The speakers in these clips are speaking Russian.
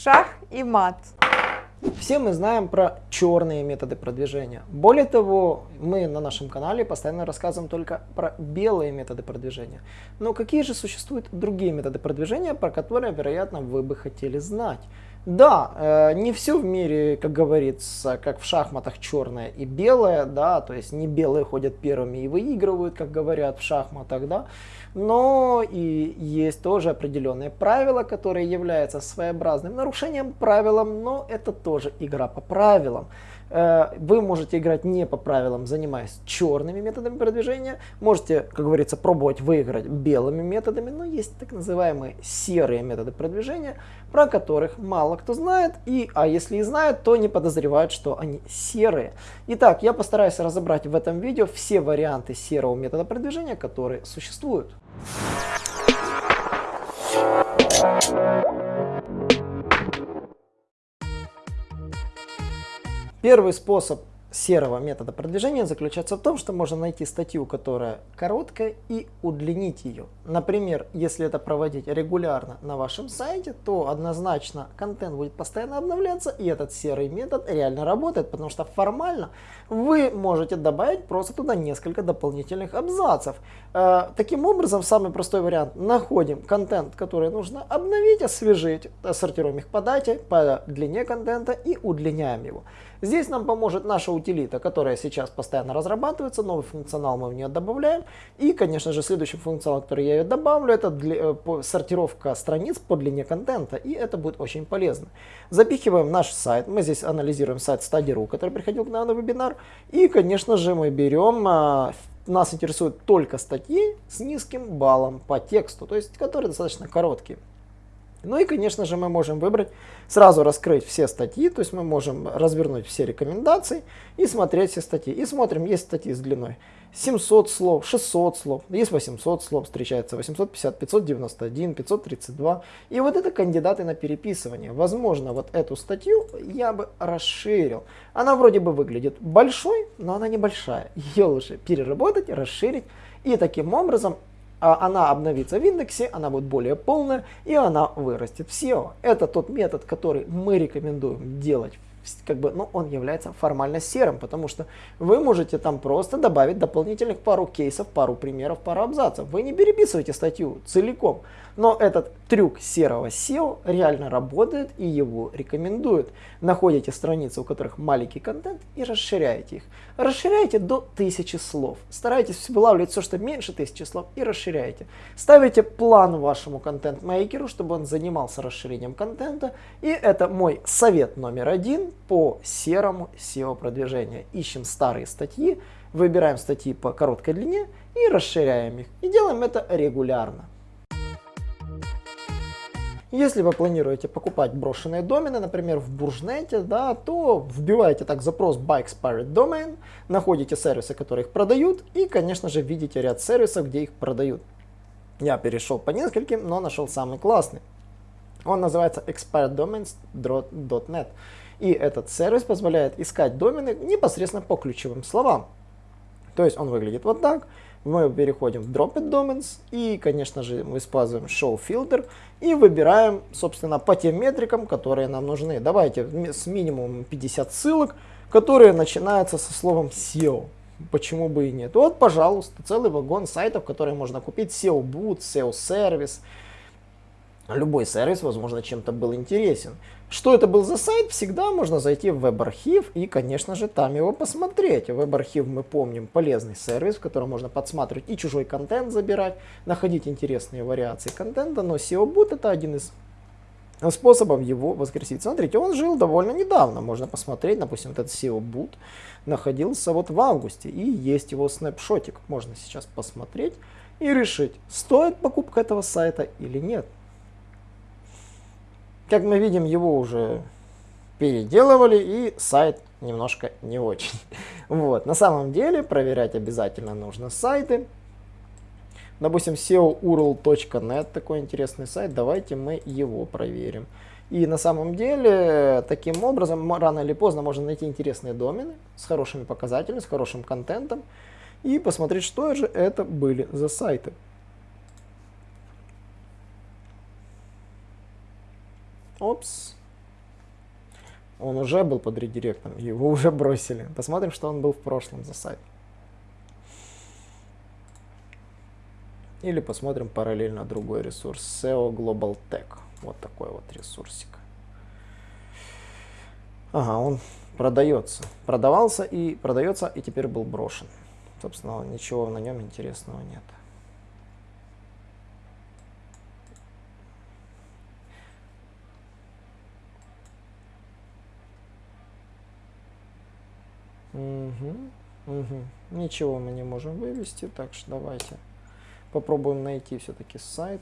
Шах и мат. Все мы знаем про черные методы продвижения. Более того, мы на нашем канале постоянно рассказываем только про белые методы продвижения. Но какие же существуют другие методы продвижения, про которые, вероятно, вы бы хотели знать? Да, э, не все в мире, как говорится, как в шахматах черное и белое, да, то есть не белые ходят первыми и выигрывают, как говорят в шахматах, да, но и есть тоже определенные правила, которые являются своеобразным нарушением правилам, но это тоже игра по правилам. Э, вы можете играть не по правилам, занимаясь черными методами продвижения. Можете, как говорится, пробовать выиграть белыми методами, но есть так называемые серые методы продвижения, про которых мало кто знает, и, а если и знает, то не подозревают, что они серые. Итак, я постараюсь разобрать в этом видео все варианты серого метода продвижения, которые существуют. Первый способ серого метода продвижения заключается в том, что можно найти статью, которая короткая, и удлинить ее. Например, если это проводить регулярно на вашем сайте, то однозначно контент будет постоянно обновляться, и этот серый метод реально работает, потому что формально вы можете добавить просто туда несколько дополнительных абзацев. Э, таким образом, самый простой вариант, находим контент, который нужно обновить, освежить, сортируем их по дате, по длине контента и удлиняем его. Здесь нам поможет наша утилита, которая сейчас постоянно разрабатывается, новый функционал мы в нее добавляем. И, конечно же, следующий функционал, который я ее добавлю, это для, э, сортировка страниц по длине контента, и это будет очень полезно. Запихиваем наш сайт, мы здесь анализируем сайт Study.ru, который приходил к нам на вебинар, и, конечно же, мы берем а, нас интересуют только статьи с низким баллом по тексту, то есть которые достаточно короткие. Ну и, конечно же, мы можем выбрать, сразу раскрыть все статьи, то есть мы можем развернуть все рекомендации и смотреть все статьи. И смотрим, есть статьи с длиной 700 слов, 600 слов, есть 800 слов, встречается 850, 591, 532. И вот это кандидаты на переписывание. Возможно, вот эту статью я бы расширил. Она вроде бы выглядит большой, но она небольшая. Ее лучше переработать, расширить. И таким образом она обновится в индексе, она будет более полная и она вырастет в SEO. Это тот метод, который мы рекомендуем делать как бы, ну, он является формально серым, потому что вы можете там просто добавить дополнительных пару кейсов, пару примеров, пару абзацев. Вы не переписываете статью целиком, но этот трюк серого SEO реально работает и его рекомендуют. Находите страницы, у которых маленький контент и расширяете их. Расширяйте до 1000 слов. Старайтесь вылавливать все, что меньше 1000 слов и расширяйте. Ставите план вашему контент-мейкеру, чтобы он занимался расширением контента. И это мой совет номер один по серому SEO продвижению. Ищем старые статьи, выбираем статьи по короткой длине и расширяем их. И делаем это регулярно. Если вы планируете покупать брошенные домены, например, в Буржнете, да, то вбиваете так запрос Buy Expired Domain, находите сервисы, которые их продают, и, конечно же, видите ряд сервисов, где их продают. Я перешел по нескольким, но нашел самый классный. Он называется expireddomains.net. И этот сервис позволяет искать домены непосредственно по ключевым словам. То есть он выглядит вот так. Мы переходим в Dropped Domains и, конечно же, мы используем Show Filter и выбираем, собственно, по тем метрикам, которые нам нужны. Давайте с минимумом 50 ссылок, которые начинаются со словом SEO. Почему бы и нет? Вот, пожалуйста, целый вагон сайтов, которые можно купить. SEO Boot, SEO Service, любой сервис, возможно, чем-то был интересен. Что это был за сайт, всегда можно зайти в веб-архив и, конечно же, там его посмотреть. Веб-архив, мы помним, полезный сервис, в котором можно подсматривать и чужой контент забирать, находить интересные вариации контента, но SEO-бут это один из способов его воскресить. Смотрите, он жил довольно недавно, можно посмотреть, допустим, этот SEO-бут находился вот в августе, и есть его снапшотик. Можно сейчас посмотреть и решить, стоит покупка этого сайта или нет. Как мы видим, его уже переделывали, и сайт немножко не очень. Вот. На самом деле проверять обязательно нужно сайты. Допустим, seourl.net, такой интересный сайт, давайте мы его проверим. И на самом деле, таким образом, рано или поздно можно найти интересные домены с хорошими показателями, с хорошим контентом и посмотреть, что же это были за сайты. Опс, Он уже был под редиректом, его уже бросили. Посмотрим, что он был в прошлом за сайт. Или посмотрим параллельно другой ресурс. SEO Global Tech. Вот такой вот ресурсик. Ага, он продается. Продавался и продается, и теперь был брошен. Собственно, ничего на нем интересного нет. Угу, угу. Ничего мы не можем вывести, так что давайте попробуем найти все-таки сайт.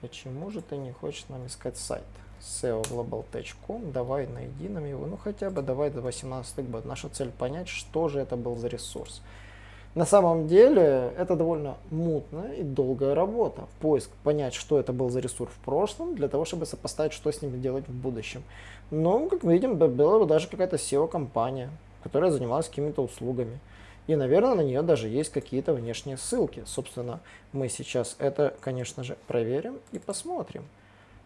Почему же ты не хочешь нам искать сайт? seoglobaltech.com, давай найди нам его, ну хотя бы давай до 18 год. Наша цель понять, что же это был за ресурс. На самом деле это довольно мутная и долгая работа. Поиск, понять, что это был за ресурс в прошлом, для того, чтобы сопоставить, что с ним делать в будущем. Но, как мы видим, была даже какая-то SEO-компания, которая занималась какими-то услугами. И, наверное, на нее даже есть какие-то внешние ссылки. Собственно, мы сейчас это, конечно же, проверим и посмотрим.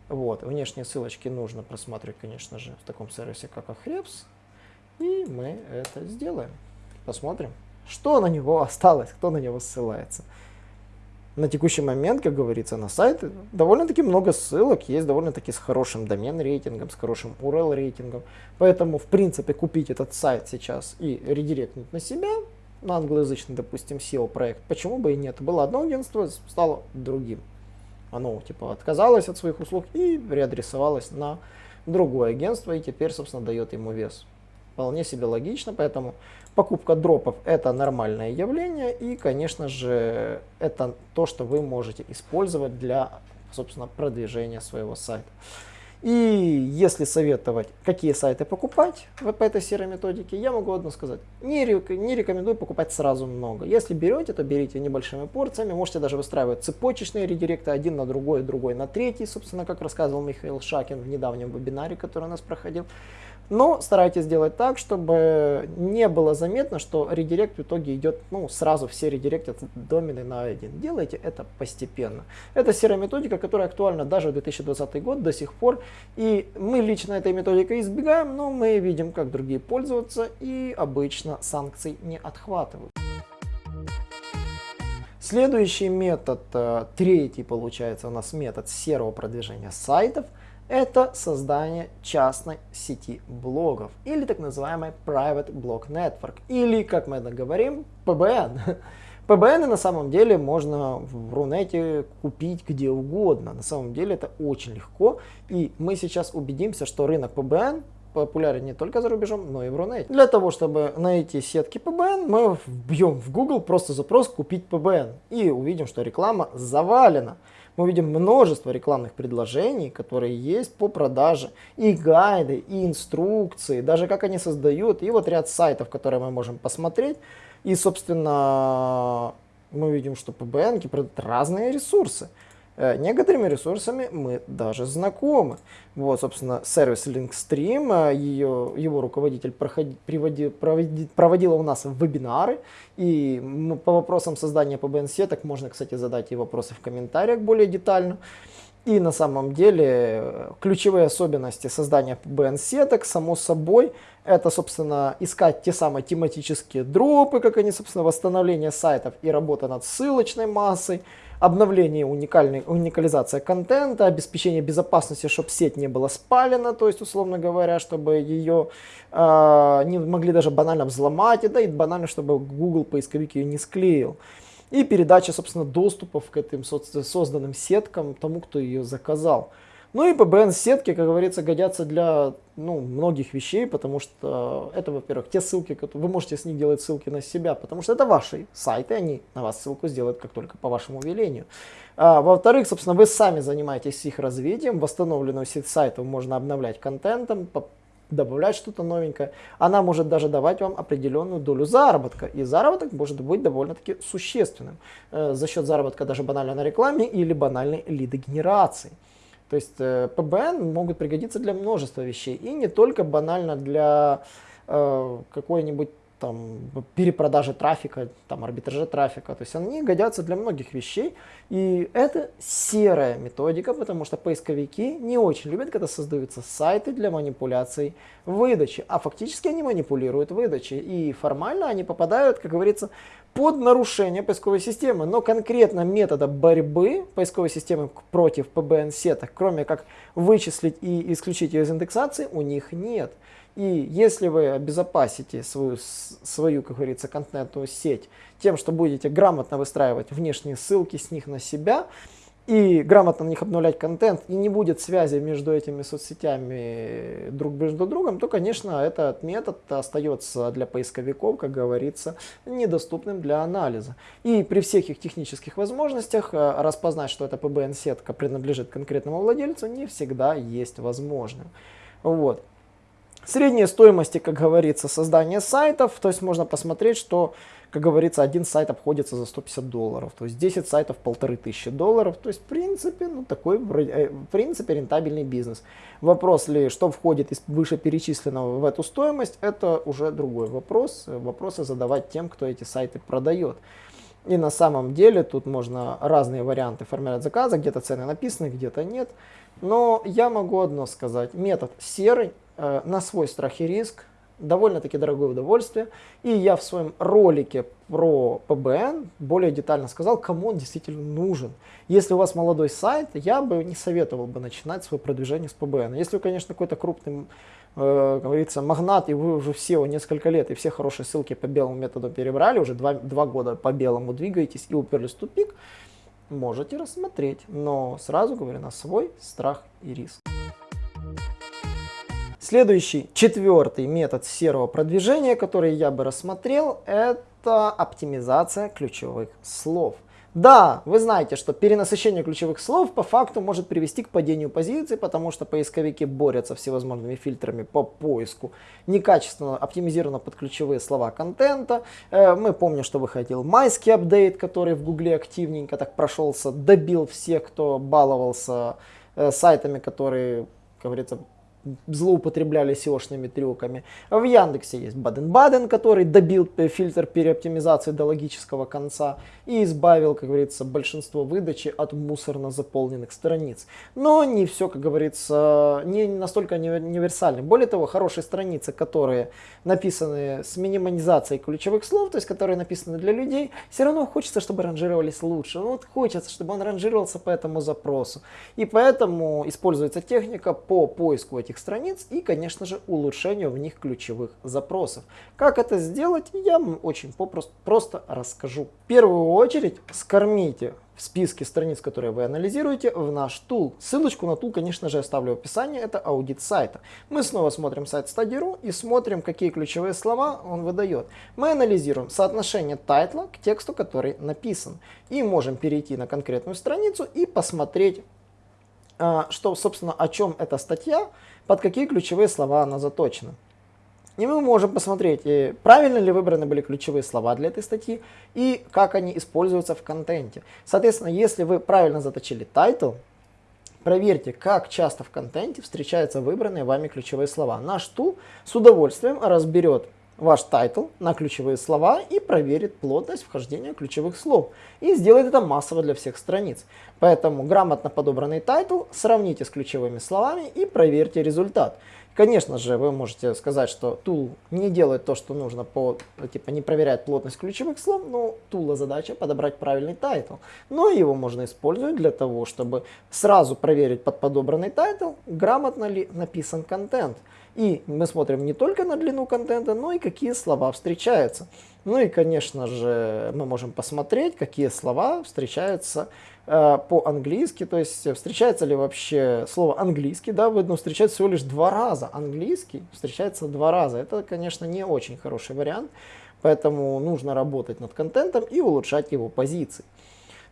Вот, внешние ссылочки нужно просматривать, конечно же, в таком сервисе, как Ahrefs. И мы это сделаем. Посмотрим, что на него осталось, кто на него ссылается. На текущий момент, как говорится, на сайт довольно-таки много ссылок, есть довольно-таки с хорошим домен рейтингом, с хорошим URL рейтингом. Поэтому, в принципе, купить этот сайт сейчас и редиректнуть на себя, на англоязычный, допустим, SEO проект, почему бы и нет. Было одно агентство, стало другим. Оно типа отказалось от своих услуг и реадресовалось на другое агентство и теперь, собственно, дает ему вес. Вполне себе логично, поэтому покупка дропов это нормальное явление и, конечно же, это то, что вы можете использовать для, собственно, продвижения своего сайта. И если советовать, какие сайты покупать по этой серой методике, я могу одно сказать. Не, не рекомендую покупать сразу много. Если берете, то берите небольшими порциями. Можете даже выстраивать цепочечные редиректы один на другой, другой на третий. Собственно, как рассказывал Михаил Шакин в недавнем вебинаре, который у нас проходил. Но старайтесь сделать так, чтобы не было заметно, что редирект в итоге идет, ну, сразу все редиректят домены на один. Делайте это постепенно. Это серая методика, которая актуальна даже в 2020 год до сих пор. И мы лично этой методикой избегаем, но мы видим, как другие пользуются, и обычно санкций не отхватывают. Следующий метод, э, третий получается у нас метод серого продвижения сайтов – это создание частной сети блогов или так называемый Private Blog Network или, как мы это говорим, PBN. PBN на самом деле можно в Рунете купить где угодно. На самом деле это очень легко. И мы сейчас убедимся, что рынок PBN популярен не только за рубежом, но и в Рунете. Для того, чтобы найти сетки PBN, мы вбьем в Google просто запрос «Купить PBN» и увидим, что реклама завалена мы видим множество рекламных предложений, которые есть по продаже, и гайды, и инструкции, даже как они создают, и вот ряд сайтов, которые мы можем посмотреть. И, собственно, мы видим, что PBN продают разные ресурсы. Э, некоторыми ресурсами мы даже знакомы. Вот, собственно, сервис Linkstream, э, ее, его руководитель проходи, приводи, проводи, проводила у нас вебинары, и по вопросам создания PBN-сеток можно, кстати, задать и вопросы в комментариях более детально. И на самом деле э, ключевые особенности создания PBN-сеток, само собой, это, собственно, искать те самые тематические дропы, как они, собственно, восстановление сайтов и работа над ссылочной массой, обновление уникальной, уникализация контента, обеспечение безопасности, чтобы сеть не была спалена, то есть, условно говоря, чтобы ее э, не могли даже банально взломать, и, да, и банально, чтобы Google поисковик ее не склеил. И передача, собственно, доступов к этим созданным сеткам тому, кто ее заказал. Ну и PBN-сетки, как говорится, годятся для ну, многих вещей, потому что это, во-первых, те ссылки, которые вы можете с них делать ссылки на себя, потому что это ваши сайты, они на вас ссылку сделают как только по вашему велению. А, во-вторых, собственно, вы сами занимаетесь их развитием, восстановленную сеть сайтов можно обновлять контентом, добавлять что-то новенькое. Она может даже давать вам определенную долю заработка, и заработок может быть довольно-таки существенным э, за счет заработка даже банально на рекламе или банальной лидогенерации. То есть э, PBN могут пригодиться для множества вещей. И не только банально для э, какой-нибудь там, перепродажи трафика, там, арбитраже трафика. То есть они годятся для многих вещей. И это серая методика, потому что поисковики не очень любят, когда создаются сайты для манипуляций выдачи. А фактически они манипулируют выдачей. И формально они попадают, как говорится, под нарушение поисковой системы. Но конкретно метода борьбы поисковой системы против PBN-сеток, кроме как вычислить и исключить ее из индексации, у них нет. И если вы обезопасите свою, свою как говорится, контентную сеть тем, что будете грамотно выстраивать внешние ссылки с них на себя, и грамотно на них обновлять контент, и не будет связи между этими соцсетями друг между другом, то, конечно, этот метод остается для поисковиков, как говорится, недоступным для анализа. И при всех их технических возможностях э, распознать, что эта PBN-сетка принадлежит конкретному владельцу, не всегда есть возможным. Вот. Средние стоимости, как говорится, создания сайтов, то есть можно посмотреть, что, как говорится, один сайт обходится за 150 долларов, то есть 10 сайтов полторы тысячи долларов, то есть в принципе, ну такой, э, в принципе, рентабельный бизнес. Вопрос ли, что входит из вышеперечисленного в эту стоимость, это уже другой вопрос, вопросы задавать тем, кто эти сайты продает. И на самом деле тут можно разные варианты формировать заказа, где-то цены написаны, где-то нет. Но я могу одно сказать, метод серый, на свой страх и риск, довольно-таки дорогое удовольствие. И я в своем ролике про PBN более детально сказал, кому он действительно нужен. Если у вас молодой сайт, я бы не советовал бы начинать свое продвижение с PBN. Если вы, конечно, какой-то крупный, э, говорится, магнат, и вы уже все несколько лет, и все хорошие ссылки по белому методу перебрали, уже два, два года по белому двигаетесь и уперлись в тупик, можете рассмотреть. Но сразу говорю, на свой страх и риск. Следующий, четвертый метод серого продвижения, который я бы рассмотрел, это оптимизация ключевых слов. Да, вы знаете, что перенасыщение ключевых слов по факту может привести к падению позиций, потому что поисковики борются всевозможными фильтрами по поиску некачественно оптимизированно под ключевые слова контента. Э, мы помним, что выходил майский апдейт, который в гугле активненько так прошелся, добил всех, кто баловался э, сайтами, которые, как говорится, злоупотребляли SEO-шными трюками. В Яндексе есть Баден-Баден, который добил фильтр переоптимизации до логического конца и избавил, как говорится, большинство выдачи от мусорно заполненных страниц. Но не все, как говорится, не настолько универсально. Более того, хорошие страницы, которые написаны с минимализацией ключевых слов, то есть которые написаны для людей, все равно хочется, чтобы ранжировались лучше. Ну, вот хочется, чтобы он ранжировался по этому запросу. И поэтому используется техника по поиску этих страниц и, конечно же, улучшению в них ключевых запросов. Как это сделать, я вам очень попросту, просто расскажу. В первую очередь скормите в списке страниц, которые вы анализируете, в наш tool. Ссылочку на tool, конечно же, оставлю в описании, это аудит сайта. Мы снова смотрим сайт Study.ru и смотрим, какие ключевые слова он выдает. Мы анализируем соотношение title а к тексту, который написан. И можем перейти на конкретную страницу и посмотреть, что, собственно, о чем эта статья, под какие ключевые слова она заточена. И мы можем посмотреть, правильно ли выбраны были ключевые слова для этой статьи и как они используются в контенте. Соответственно, если вы правильно заточили title, проверьте, как часто в контенте встречаются выбранные вами ключевые слова. Наш tool с удовольствием разберет ваш title на ключевые слова и проверит плотность вхождения ключевых слов. И сделает это массово для всех страниц. Поэтому грамотно подобранный title сравните с ключевыми словами и проверьте результат. Конечно же, вы можете сказать, что tool не делает то, что нужно, по, типа не проверяет плотность ключевых слов, но tool а задача подобрать правильный title. Но его можно использовать для того, чтобы сразу проверить под подобранный title, грамотно ли написан контент. И мы смотрим не только на длину контента, но и какие слова встречаются. Ну и, конечно же, мы можем посмотреть, какие слова встречаются э, по-английски, то есть встречается ли вообще слово английский, да, видно, встречается всего лишь два раза. Английский встречается два раза. Это, конечно, не очень хороший вариант, поэтому нужно работать над контентом и улучшать его позиции.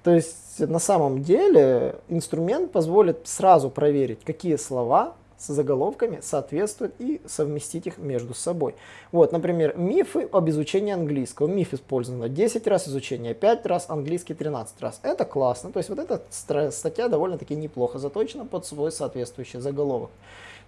То есть на самом деле инструмент позволит сразу проверить, какие слова с заголовками соответствуют и совместить их между собой. Вот, например, мифы об изучении английского. Миф использовано 10 раз, изучение 5 раз, английский 13 раз. Это классно. То есть вот эта статья довольно-таки неплохо заточена под свой соответствующий заголовок.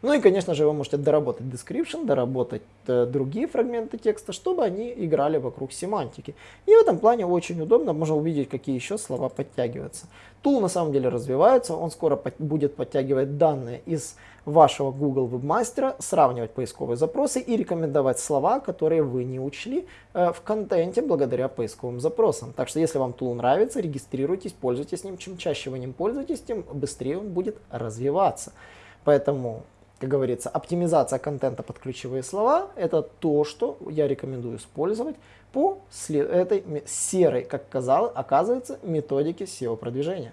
Ну и, конечно же, вы можете доработать description, доработать э, другие фрагменты текста, чтобы они играли вокруг семантики. И в этом плане очень удобно, можно увидеть, какие еще слова подтягиваются. Тул на самом деле развивается, он скоро под, будет подтягивать данные из вашего Google Webmaster, сравнивать поисковые запросы и рекомендовать слова, которые вы не учли э, в контенте благодаря поисковым запросам. Так что если вам тул нравится, регистрируйтесь, пользуйтесь ним. Чем чаще вы ним пользуетесь, тем быстрее он будет развиваться. Поэтому, как говорится, оптимизация контента под ключевые слова – это то, что я рекомендую использовать по этой серой, как казалось, оказывается, методике SEO-продвижения.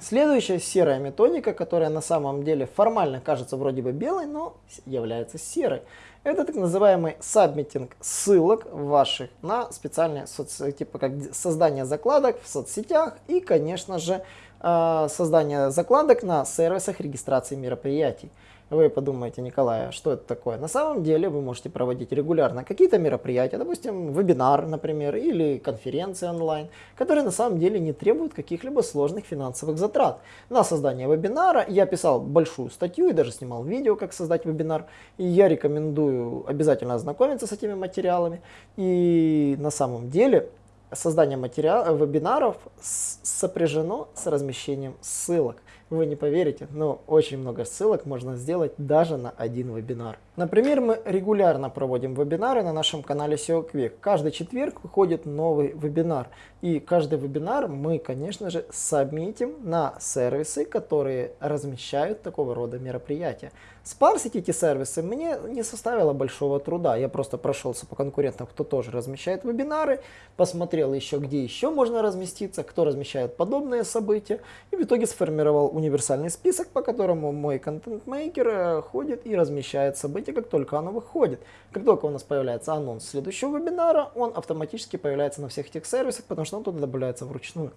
Следующая серая методика, которая на самом деле формально кажется вроде бы белой, но является серой. Это так называемый сабмитинг ссылок ваших на специальные соцсети, типа как создание закладок в соцсетях и, конечно же, э, создание закладок на сервисах регистрации мероприятий. Вы подумаете, Николай, а что это такое? На самом деле вы можете проводить регулярно какие-то мероприятия, допустим, вебинар, например, или конференции онлайн, которые на самом деле не требуют каких-либо сложных финансовых затрат. На создание вебинара я писал большую статью и даже снимал видео, как создать вебинар. И я рекомендую обязательно ознакомиться с этими материалами. И на самом деле создание материал, вебинаров сопряжено с размещением ссылок. Вы не поверите, но очень много ссылок можно сделать даже на один вебинар. Например, мы регулярно проводим вебинары на нашем канале SEO Quick. Каждый четверг выходит новый вебинар. И каждый вебинар мы, конечно же, сабмитим на сервисы, которые размещают такого рода мероприятия. Спарсить эти сервисы мне не составило большого труда. Я просто прошелся по конкурентам, кто тоже размещает вебинары, посмотрел еще, где еще можно разместиться, кто размещает подобные события. И в итоге сформировал универсальный список, по которому мой контент-мейкер э, ходит и размещает события, как только оно выходит. Как только у нас появляется анонс следующего вебинара, он автоматически появляется на всех этих сервисах, потому что он туда добавляется вручную.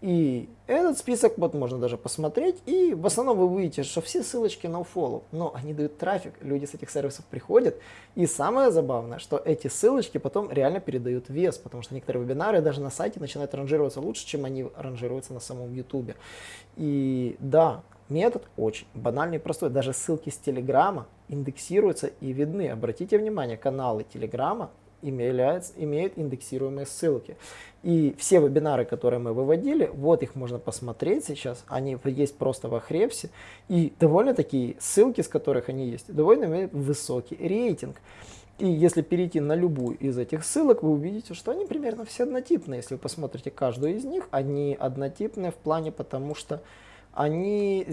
И этот список вот можно даже посмотреть, и в основном вы увидите, что все ссылочки на follow, но они дают трафик, люди с этих сервисов приходят, и самое забавное, что эти ссылочки потом реально передают вес, потому что некоторые вебинары даже на сайте начинают ранжироваться лучше, чем они ранжируются на самом YouTube. И да, метод очень банальный и простой, даже ссылки с Телеграма индексируются и видны. Обратите внимание, каналы Телеграма имеют, имеют индексируемые ссылки. И все вебинары, которые мы выводили, вот их можно посмотреть сейчас, они есть просто в Ahrefs, и довольно такие ссылки, с которых они есть, довольно имеют высокий рейтинг. И если перейти на любую из этих ссылок, вы увидите, что они примерно все однотипные. Если вы посмотрите каждую из них, они однотипные в плане, потому что они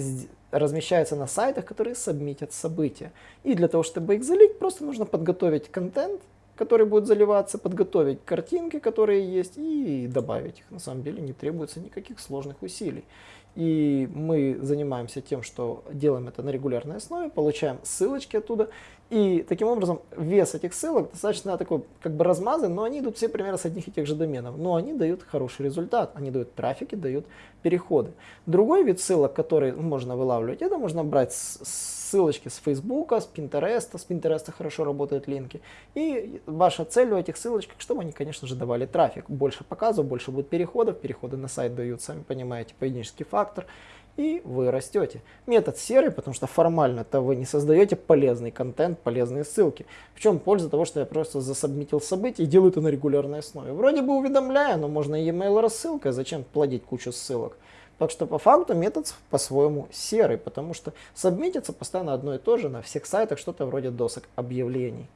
размещаются на сайтах, которые сабмитят события. И для того, чтобы их залить, просто нужно подготовить контент, который будет заливаться, подготовить картинки, которые есть, и добавить их. На самом деле не требуется никаких сложных усилий. И мы занимаемся тем, что делаем это на регулярной основе, получаем ссылочки оттуда. И таким образом вес этих ссылок достаточно такой как бы размазан, но они идут все примерно с одних и тех же доменов. Но они дают хороший результат, они дают трафик и дают переходы. Другой вид ссылок, который можно вылавливать, это можно брать ссылочки с Фейсбука, с Пинтереста. С Пинтереста хорошо работают линки. И ваша цель у этих ссылочек, чтобы они, конечно же, давали трафик. Больше показов, больше будет переходов. Переходы на сайт дают, сами понимаете, поведенческий фактор и вы растете. Метод серый, потому что формально-то вы не создаете полезный контент, полезные ссылки. В чем польза того, что я просто засобмитил события и делаю это на регулярной основе? Вроде бы уведомляю, но можно e-mail рассылкой, зачем плодить кучу ссылок? Так что по факту метод по-своему серый, потому что сабмитится постоянно одно и то же на всех сайтах, что-то вроде досок объявлений.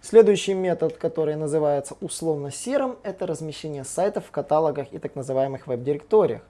Следующий метод, который называется условно серым, это размещение сайтов в каталогах и так называемых веб-директориях.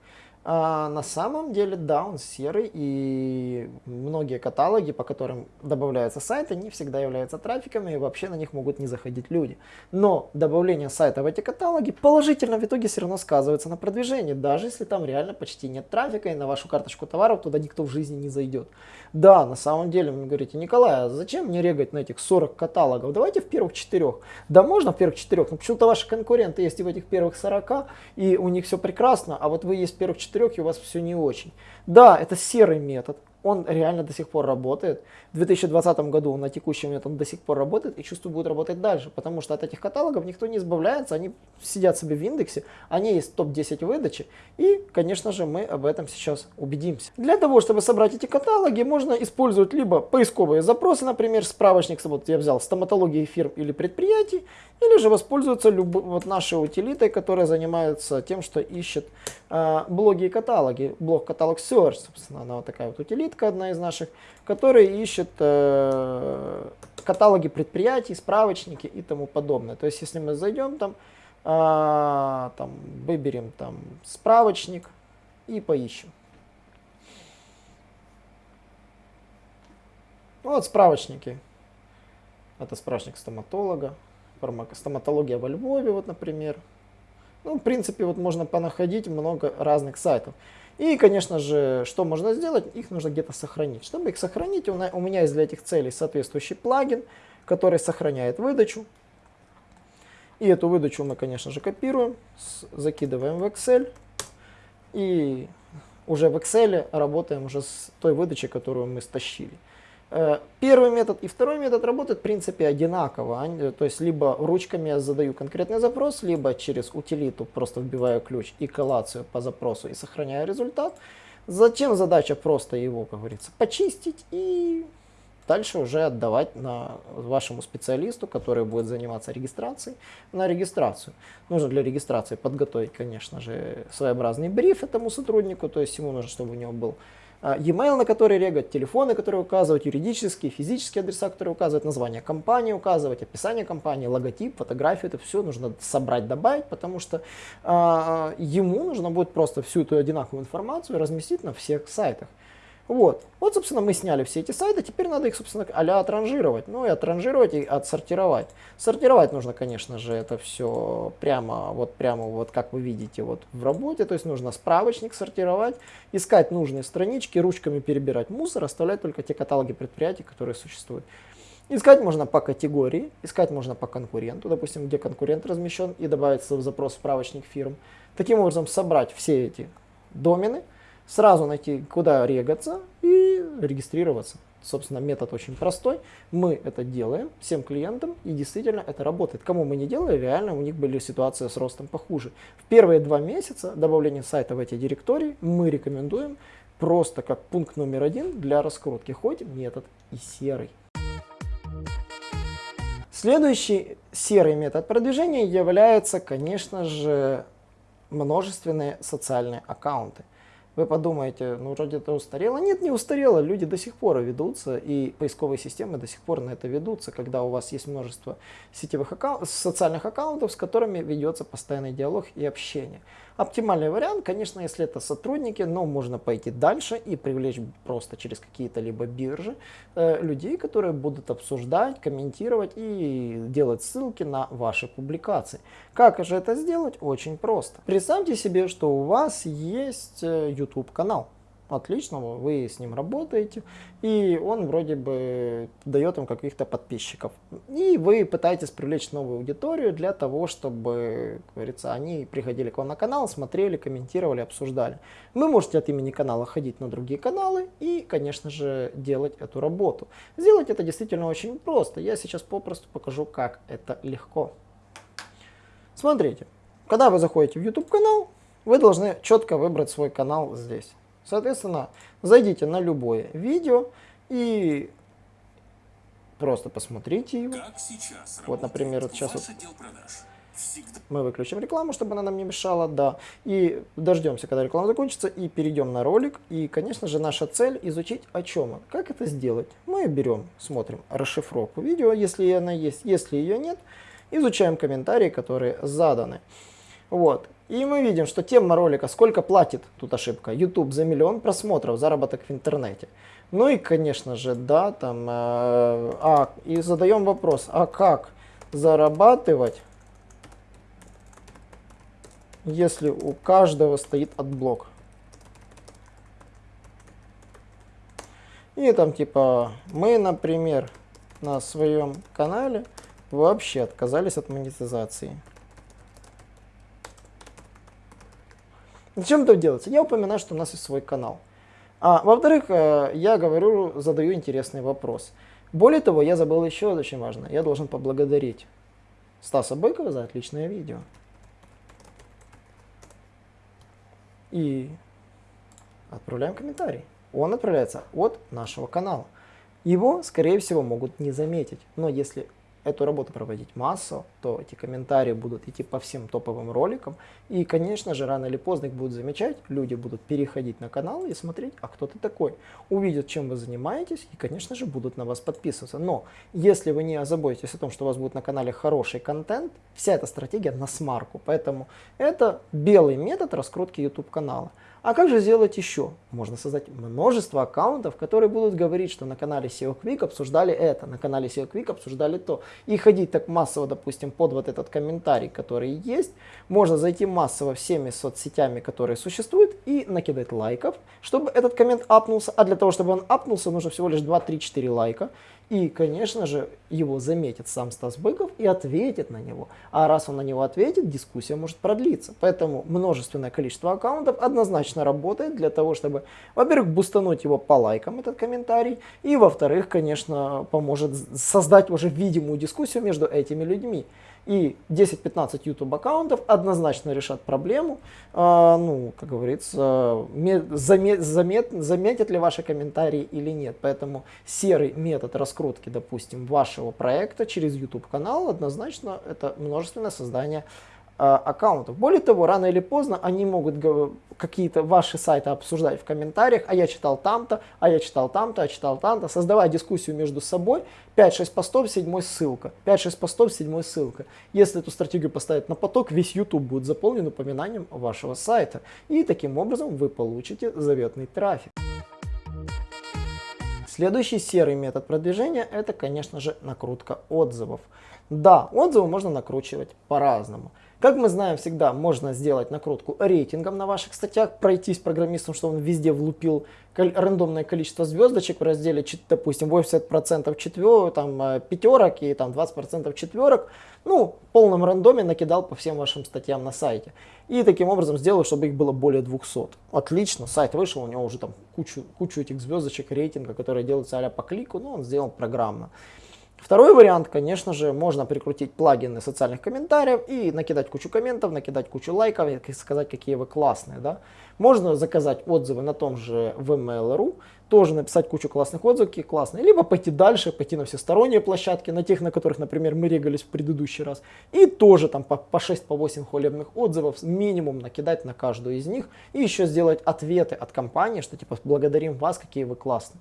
А на самом деле, да, он серый, и многие каталоги, по которым добавляются сайты, не всегда являются трафиками, и вообще на них могут не заходить люди. Но добавление сайта в эти каталоги положительно в итоге все равно сказывается на продвижении, даже если там реально почти нет трафика, и на вашу карточку товаров туда никто в жизни не зайдет. Да, на самом деле, вы говорите, Николай, а зачем мне регать на этих 40 каталогов? Давайте в первых четырех. Да можно в первых четырех, но почему-то ваши конкуренты есть и в этих первых 40, и у них все прекрасно, а вот вы есть в первых четырех четырех, и у вас все не очень. Да, это серый метод, он реально до сих пор работает. В 2020 году на текущий момент он до сих пор работает и чувствую будет работать дальше, потому что от этих каталогов никто не избавляется, они сидят себе в индексе, они есть топ-10 выдачи, и, конечно же, мы об этом сейчас убедимся. Для того, чтобы собрать эти каталоги, можно использовать либо поисковые запросы, например, справочник, вот я взял стоматологии фирм или предприятий, или же воспользоваться люб... вот нашей утилитой, которая занимается тем, что ищет э, блоги и каталоги. Блог каталог Search, собственно, она вот такая вот утилитка, одна из наших, которая ищет э, каталоги предприятий, справочники и тому подобное. То есть, если мы зайдем там, э, там выберем там справочник и поищем. Вот справочники. Это справочник стоматолога стоматология во Львове, вот, например. Ну, в принципе, вот можно понаходить много разных сайтов. И, конечно же, что можно сделать? Их нужно где-то сохранить. Чтобы их сохранить, у меня есть для этих целей соответствующий плагин, который сохраняет выдачу. И эту выдачу мы, конечно же, копируем, закидываем в Excel. И уже в Excel работаем уже с той выдачей, которую мы стащили. Э, первый метод и второй метод работают в принципе одинаково. То есть либо ручками я задаю конкретный запрос, либо через утилиту просто вбиваю ключ и коллацию по запросу и сохраняю результат. Зачем задача просто его, как говорится, почистить и дальше уже отдавать на вашему специалисту, который будет заниматься регистрацией, на регистрацию. Нужно для регистрации подготовить, конечно же, своеобразный бриф этому сотруднику, то есть ему нужно, чтобы у него был e-mail, на который регать, телефоны, которые указывают, юридические, физические адреса, которые указывают, название компании указывать, описание компании, логотип, фотографию, это все нужно собрать, добавить, потому что э, ему нужно будет просто всю эту одинаковую информацию разместить на всех сайтах. Вот. Вот, собственно, мы сняли все эти сайты, теперь надо их, собственно, а отранжировать. Ну и отранжировать и отсортировать. Сортировать нужно, конечно же, это все прямо, вот прямо, вот как вы видите, вот в работе. То есть нужно справочник сортировать, искать нужные странички, ручками перебирать мусор, оставлять только те каталоги предприятий, которые существуют. Искать можно по категории, искать можно по конкуренту, допустим, где конкурент размещен, и добавиться в запрос справочник фирм. Таким образом, собрать все эти домены, сразу найти, куда регаться и регистрироваться. Собственно, метод очень простой. Мы это делаем всем клиентам, и действительно это работает. Кому мы не делали, реально у них были ситуации с ростом похуже. В первые два месяца добавления сайта в эти директории мы рекомендуем просто как пункт номер один для раскрутки, хоть метод и серый. Следующий серый метод продвижения является, конечно же, множественные социальные аккаунты. Вы подумаете, ну вроде это устарело. Нет, не устарело, люди до сих пор ведутся, и поисковые системы до сих пор на это ведутся, когда у вас есть множество сетевых аккаунтов, социальных аккаунтов, с которыми ведется постоянный диалог и общение. Оптимальный вариант, конечно, если это сотрудники, но можно пойти дальше и привлечь просто через какие-то либо биржи э, людей, которые будут обсуждать, комментировать и делать ссылки на ваши публикации. Как же это сделать? Очень просто. Представьте себе, что у вас есть э, YouTube канал отлично, вы с ним работаете, и он вроде бы дает вам каких-то подписчиков. И вы пытаетесь привлечь новую аудиторию для того, чтобы, как говорится, они приходили к вам на канал, смотрели, комментировали, обсуждали. Вы можете от имени канала ходить на другие каналы и, конечно же, делать эту работу. Сделать это действительно очень просто. Я сейчас попросту покажу, как это легко. Смотрите, когда вы заходите в YouTube канал, вы должны четко выбрать свой канал здесь. Соответственно, зайдите на любое видео и просто посмотрите его. вот, например, вот сейчас вот мы выключим рекламу, чтобы она нам не мешала, да. И дождемся, когда реклама закончится, и перейдем на ролик. И, конечно же, наша цель изучить о чем он. Как это сделать? Мы берем, смотрим расшифровку видео, если она есть. Если ее нет, изучаем комментарии, которые заданы. Вот. И мы видим, что тема ролика «Сколько платит?» Тут ошибка. YouTube за миллион просмотров, заработок в интернете. Ну и, конечно же, да, там... Э, а, и задаем вопрос, а как зарабатывать, если у каждого стоит AdBlock? И там типа, мы, например, на своем канале вообще отказались от монетизации. Зачем это делается? Я упоминаю, что у нас есть свой канал. А во-вторых, э, я говорю, задаю интересный вопрос. Более того, я забыл еще очень важно. Я должен поблагодарить Стаса Быкова за отличное видео. И отправляем комментарий. Он отправляется от нашего канала. Его, скорее всего, могут не заметить. Но если эту работу проводить массово, то эти комментарии будут идти по всем топовым роликам. И, конечно же, рано или поздно их будут замечать, люди будут переходить на канал и смотреть, а кто ты такой. Увидят, чем вы занимаетесь и, конечно же, будут на вас подписываться. Но если вы не озаботитесь о том, что у вас будет на канале хороший контент, вся эта стратегия на смарку. Поэтому это белый метод раскрутки YouTube канала. А как же сделать еще? Можно создать множество аккаунтов, которые будут говорить, что на канале SEO Quick обсуждали это, на канале SEO Quick обсуждали то. И ходить так массово, допустим, под вот этот комментарий, который есть. Можно зайти массово всеми соцсетями, которые существуют, и накидать лайков, чтобы этот коммент апнулся. А для того, чтобы он апнулся, нужно всего лишь 2, 3, 4 лайка. И, конечно же, его заметит сам Стас Быков и ответит на него. А раз он на него ответит, дискуссия может продлиться. Поэтому множественное количество аккаунтов однозначно работает для того, чтобы, во-первых, бустануть его по лайкам, этот комментарий, и, во-вторых, конечно, поможет создать уже видимую дискуссию между этими людьми. И 10-15 YouTube аккаунтов однозначно решат проблему. А, ну, как говорится, замет, замет, заметят ли ваши комментарии или нет. Поэтому серый метод раскрутки, допустим, вашего проекта через YouTube канал однозначно это множественное создание аккаунтов. Более того, рано или поздно они могут какие-то ваши сайты обсуждать в комментариях, а я читал там-то, а я читал там-то, а читал там-то, создавая дискуссию между собой, 5-6 постов, 7 ссылка, 5-6 постов, 7 ссылка. Если эту стратегию поставить на поток, весь YouTube будет заполнен упоминанием вашего сайта. И таким образом вы получите заветный трафик. Следующий серый метод продвижения это, конечно же, накрутка отзывов. Да, отзывы можно накручивать по-разному. Как мы знаем, всегда можно сделать накрутку рейтингом на ваших статьях, пройтись программистом, чтобы он везде влупил рандомное количество звездочек в разделе, допустим, 80% четвер, там, э, пятерок и там, 20% четверок. Ну, в полном рандоме накидал по всем вашим статьям на сайте. И таким образом сделал, чтобы их было более 200. Отлично, сайт вышел, у него уже там кучу, кучу этих звездочек рейтинга, которые делаются а по клику, но он сделан программно. Второй вариант, конечно же, можно прикрутить плагины социальных комментариев и накидать кучу комментов, накидать кучу лайков и сказать, какие вы классные. Да? Можно заказать отзывы на том же vmail.ru, тоже написать кучу классных отзывов, какие классные, либо пойти дальше, пойти на все сторонние площадки, на тех, на которых, например, мы регались в предыдущий раз, и тоже там по, по 6-8 по хвалебных отзывов минимум накидать на каждую из них, и еще сделать ответы от компании, что типа благодарим вас, какие вы классные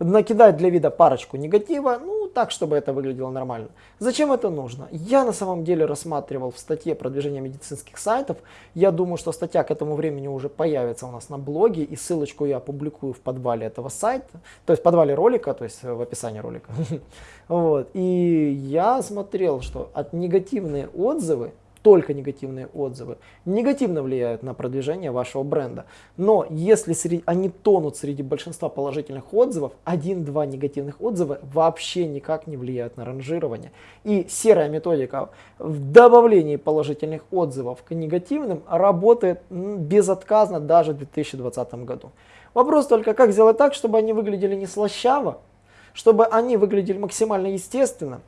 накидать для вида парочку негатива, ну так, чтобы это выглядело нормально. Зачем это нужно? Я на самом деле рассматривал в статье продвижения медицинских сайтов. Я думаю, что статья к этому времени уже появится у нас на блоге, и ссылочку я опубликую в подвале этого сайта, то есть в подвале ролика, то есть в описании ролика. Вот. И я смотрел, что от негативные отзывы только негативные отзывы негативно влияют на продвижение вашего бренда. Но если среди, они тонут среди большинства положительных отзывов, один-два негативных отзыва вообще никак не влияют на ранжирование. И серая методика в добавлении положительных отзывов к негативным работает безотказно даже в 2020 году. Вопрос только, как сделать так, чтобы они выглядели не слащаво, чтобы они выглядели максимально естественно,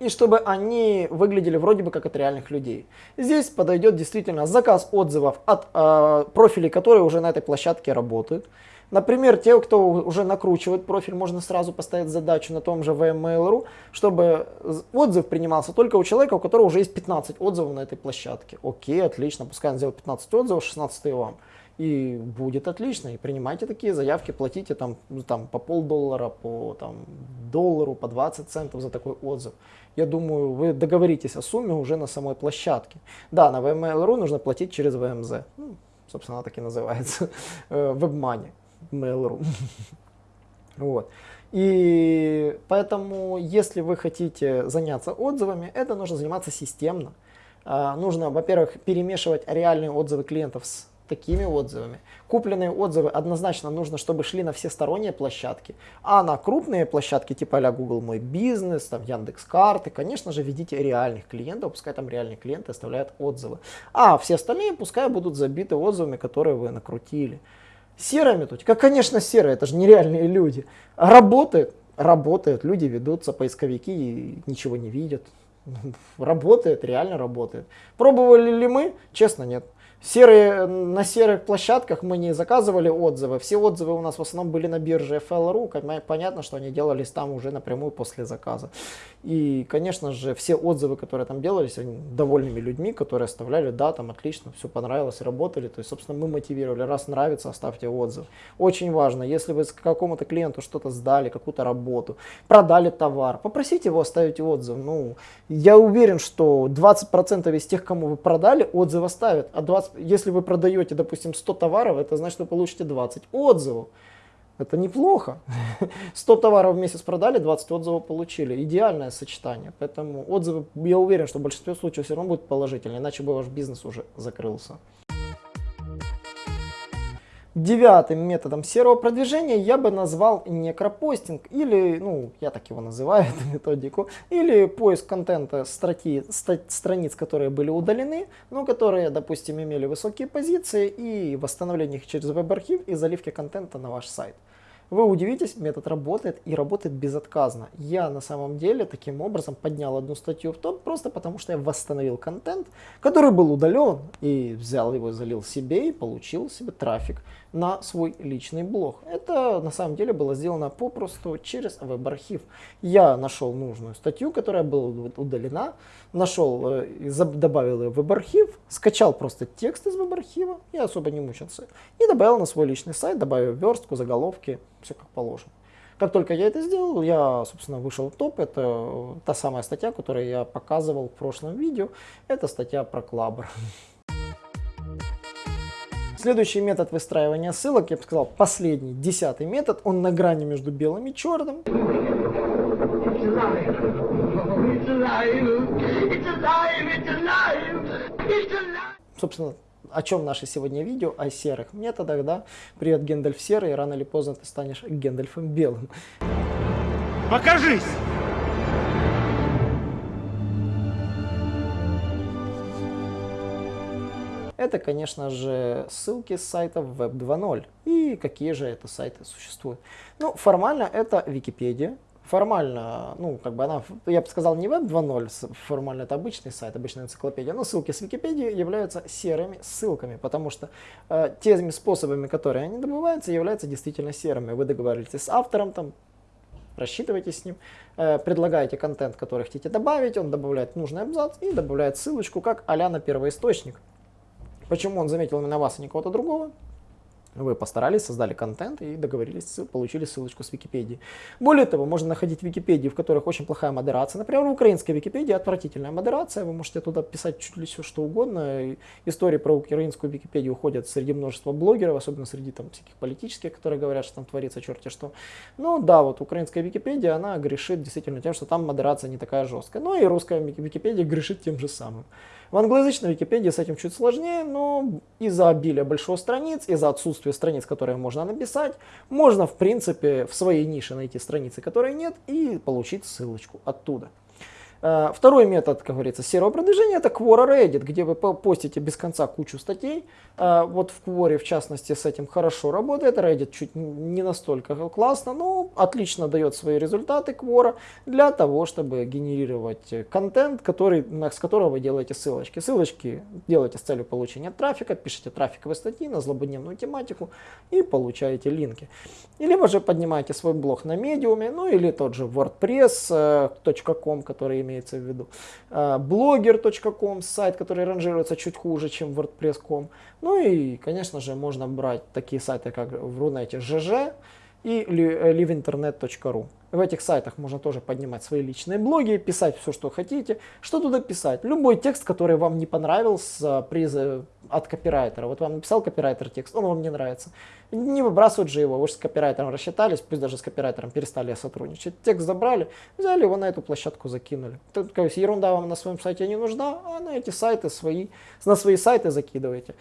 и чтобы они выглядели вроде бы как от реальных людей. Здесь подойдет действительно заказ отзывов от э, профилей, которые уже на этой площадке работают. Например, те, кто уже накручивает профиль, можно сразу поставить задачу на том же VMail.ru, чтобы отзыв принимался только у человека, у которого уже есть 15 отзывов на этой площадке. Окей, отлично, пускай он сделает 15 отзывов, 16 вам и будет отлично. И принимайте такие заявки, платите там, ну, там по полдоллара, по там, доллару, по 20 центов за такой отзыв. Я думаю, вы договоритесь о сумме уже на самой площадке. Да, на VML.ru нужно платить через VMZ. Ну, собственно, так и называется. WebMoney. Mail.ru. Вот. И поэтому, если вы хотите заняться отзывами, это нужно заниматься системно. А, нужно, во-первых, перемешивать реальные отзывы клиентов с такими отзывами. Купленные отзывы однозначно нужно, чтобы шли на все сторонние площадки, а на крупные площадки типа а Google Мой Бизнес, там Яндекс Карты, конечно же, ведите реальных клиентов, пускай там реальные клиенты оставляют отзывы. А все остальные пускай будут забиты отзывами, которые вы накрутили. Серая методика? Конечно, серая, это же нереальные люди. Работает? Работает, люди ведутся, поисковики и ничего не видят. Работает, реально работает. Пробовали ли мы? Честно, нет. Серые, на серых площадках мы не заказывали отзывы. Все отзывы у нас в основном были на бирже FL.ru. Понятно, что они делались там уже напрямую после заказа. И, конечно же, все отзывы, которые там делались, они довольными людьми, которые оставляли, да, там отлично, все понравилось, работали. То есть, собственно, мы мотивировали, раз нравится, оставьте отзыв. Очень важно, если вы какому-то клиенту что-то сдали, какую-то работу, продали товар, попросите его оставить отзыв. Ну, я уверен, что 20% из тех, кому вы продали, отзыв оставят, а 20 если вы продаете, допустим, 100 товаров, это значит, вы получите 20 отзывов. Это неплохо. 100 товаров в месяц продали, 20 отзывов получили. Идеальное сочетание. Поэтому отзывы, я уверен, что в большинстве случаев все равно будут положительные, иначе бы ваш бизнес уже закрылся. Девятым методом серого продвижения я бы назвал некропостинг, или, ну, я так его называю, эту методику, или поиск контента строки, страниц, которые были удалены, но которые, допустим, имели высокие позиции, и восстановление их через веб-архив и заливки контента на ваш сайт. Вы удивитесь, метод работает и работает безотказно. Я на самом деле таким образом поднял одну статью в топ просто потому, что я восстановил контент, который был удален, и взял его, залил себе и получил себе трафик на свой личный блог. Это на самом деле было сделано попросту через веб-архив. Я нашел нужную статью, которая была удалена, нашел, э, добавил ее в веб-архив, скачал просто текст из веб-архива, я особо не мучился, и добавил на свой личный сайт, добавил верстку, заголовки, все как положено. Как только я это сделал, я, собственно, вышел в топ. Это та самая статья, которую я показывал в прошлом видео. Это статья про Клабр. Следующий метод выстраивания ссылок, я бы сказал, последний, десятый метод, он на грани между белым и черным. Собственно, о чем наше сегодня видео? О серых методах, да? Привет, Гендальф серый, рано или поздно ты станешь Гендальфом белым. Покажись! Это, конечно же, ссылки с сайтов Web 2.0. И какие же это сайты существуют? Ну, формально это Википедия, формально, ну, как бы она, я бы сказал, не веб 2.0, формально это обычный сайт, обычная энциклопедия, но ссылки с Википедии являются серыми ссылками, потому что э, теми способами, которые они добываются, являются действительно серыми. Вы договариваетесь с автором, там, рассчитываетесь с ним, э, предлагаете контент, который хотите добавить, он добавляет нужный абзац и добавляет ссылочку как а на первоисточник. Почему он заметил именно вас, а не кого-то другого? Вы постарались, создали контент и договорились, получили ссылочку с Википедии. Более того, можно находить Википедии, в которых очень плохая модерация. Например, в украинской Википедии отвратительная модерация. Вы можете туда писать чуть ли все что угодно. Истории про украинскую Википедию уходят среди множества блогеров, особенно среди там всяких политических, которые говорят, что там творится черти что. Ну да, вот украинская Википедия, она грешит действительно тем, что там модерация не такая жесткая. Ну и русская Википедия грешит тем же самым. В англоязычной Википедии с этим чуть сложнее, но из-за обилия большого страниц, из-за отсутствия страниц, которые можно написать, можно в принципе в своей нише найти страницы, которые нет, и получить ссылочку оттуда. Э, второй метод, как говорится, серого продвижения это Quora Reddit, где вы постите без конца кучу статей. Э, вот в Quora, в частности, с этим хорошо работает. Reddit чуть не настолько классно, но отлично дает свои результаты Quora для того, чтобы генерировать контент, который, с которого вы делаете ссылочки. Ссылочки делаете с целью получения трафика, пишите трафиковые статьи на злободневную тематику и получаете линки. И либо же поднимаете свой блог на медиуме, ну или тот же wordpress.com, который имеется в виду. А, blogger.com, сайт, который ранжируется чуть хуже, чем WordPress.com. Ну и, конечно же, можно брать такие сайты, как в Рунете ЖЖ и liveinternet.ru. В этих сайтах можно тоже поднимать свои личные блоги, писать все, что хотите. Что туда писать? Любой текст, который вам не понравился при, от копирайтера. Вот вам написал копирайтер текст, он вам не нравится. Не выбрасывать же его, вы же с копирайтером рассчитались, пусть даже с копирайтером перестали сотрудничать. Текст забрали, взяли его на эту площадку, закинули. То есть ерунда вам на своем сайте не нужна, а на эти сайты свои, на свои сайты закидываете.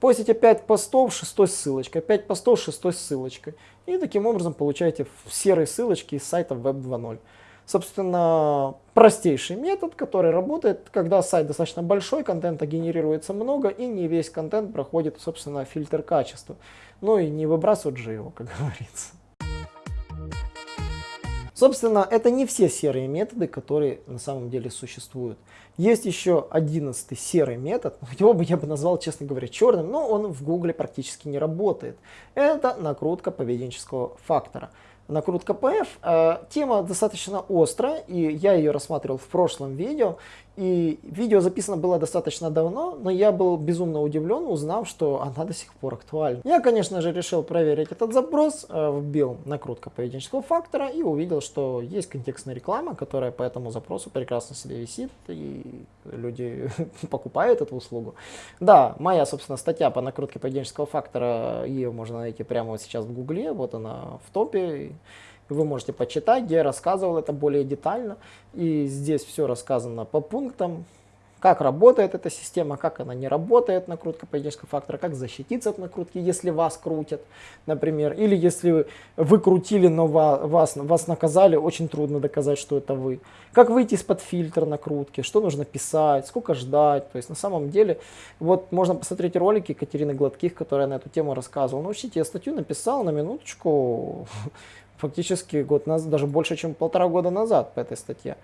Постите 5 постов, шестой ссылочкой, 5 постов, шестой ссылочкой. И таким образом получаете серые ссылочки из сайта Web 2.0. собственно, простейший метод, который работает, когда сайт достаточно большой, контента генерируется много, и не весь контент проходит, собственно, фильтр качества. Ну и не выбрасывают же его, как говорится. Собственно, это не все серые методы, которые на самом деле существуют. Есть еще одиннадцатый серый метод, его бы я бы назвал, честно говоря, черным, но он в Гугле практически не работает. Это накрутка поведенческого фактора накрутка PF. Э, тема достаточно острая, и я ее рассматривал в прошлом видео. И видео записано было достаточно давно, но я был безумно удивлен, узнав, что она до сих пор актуальна. Я, конечно же, решил проверить этот запрос, э, вбил накрутка поведенческого фактора и увидел, что есть контекстная реклама, которая по этому запросу прекрасно себе висит, и люди покупают эту услугу. Да, моя, собственно, статья по накрутке поведенческого фактора, ее можно найти прямо сейчас в гугле, вот она в топе. Вы можете почитать, я рассказывал это более детально. И здесь все рассказано по пунктам, как работает эта система, как она не работает, накрутка поведенческого фактора, как защититься от накрутки, если вас крутят, например, или если вы крутили, но вас, вас наказали, очень трудно доказать, что это вы. Как выйти из-под фильтра накрутки, что нужно писать, сколько ждать. То есть на самом деле, вот можно посмотреть ролики Екатерины Гладких, которая на эту тему рассказывала. Ну, учите, я статью написал на минуточку, фактически год назад, даже больше, чем полтора года назад по этой статье.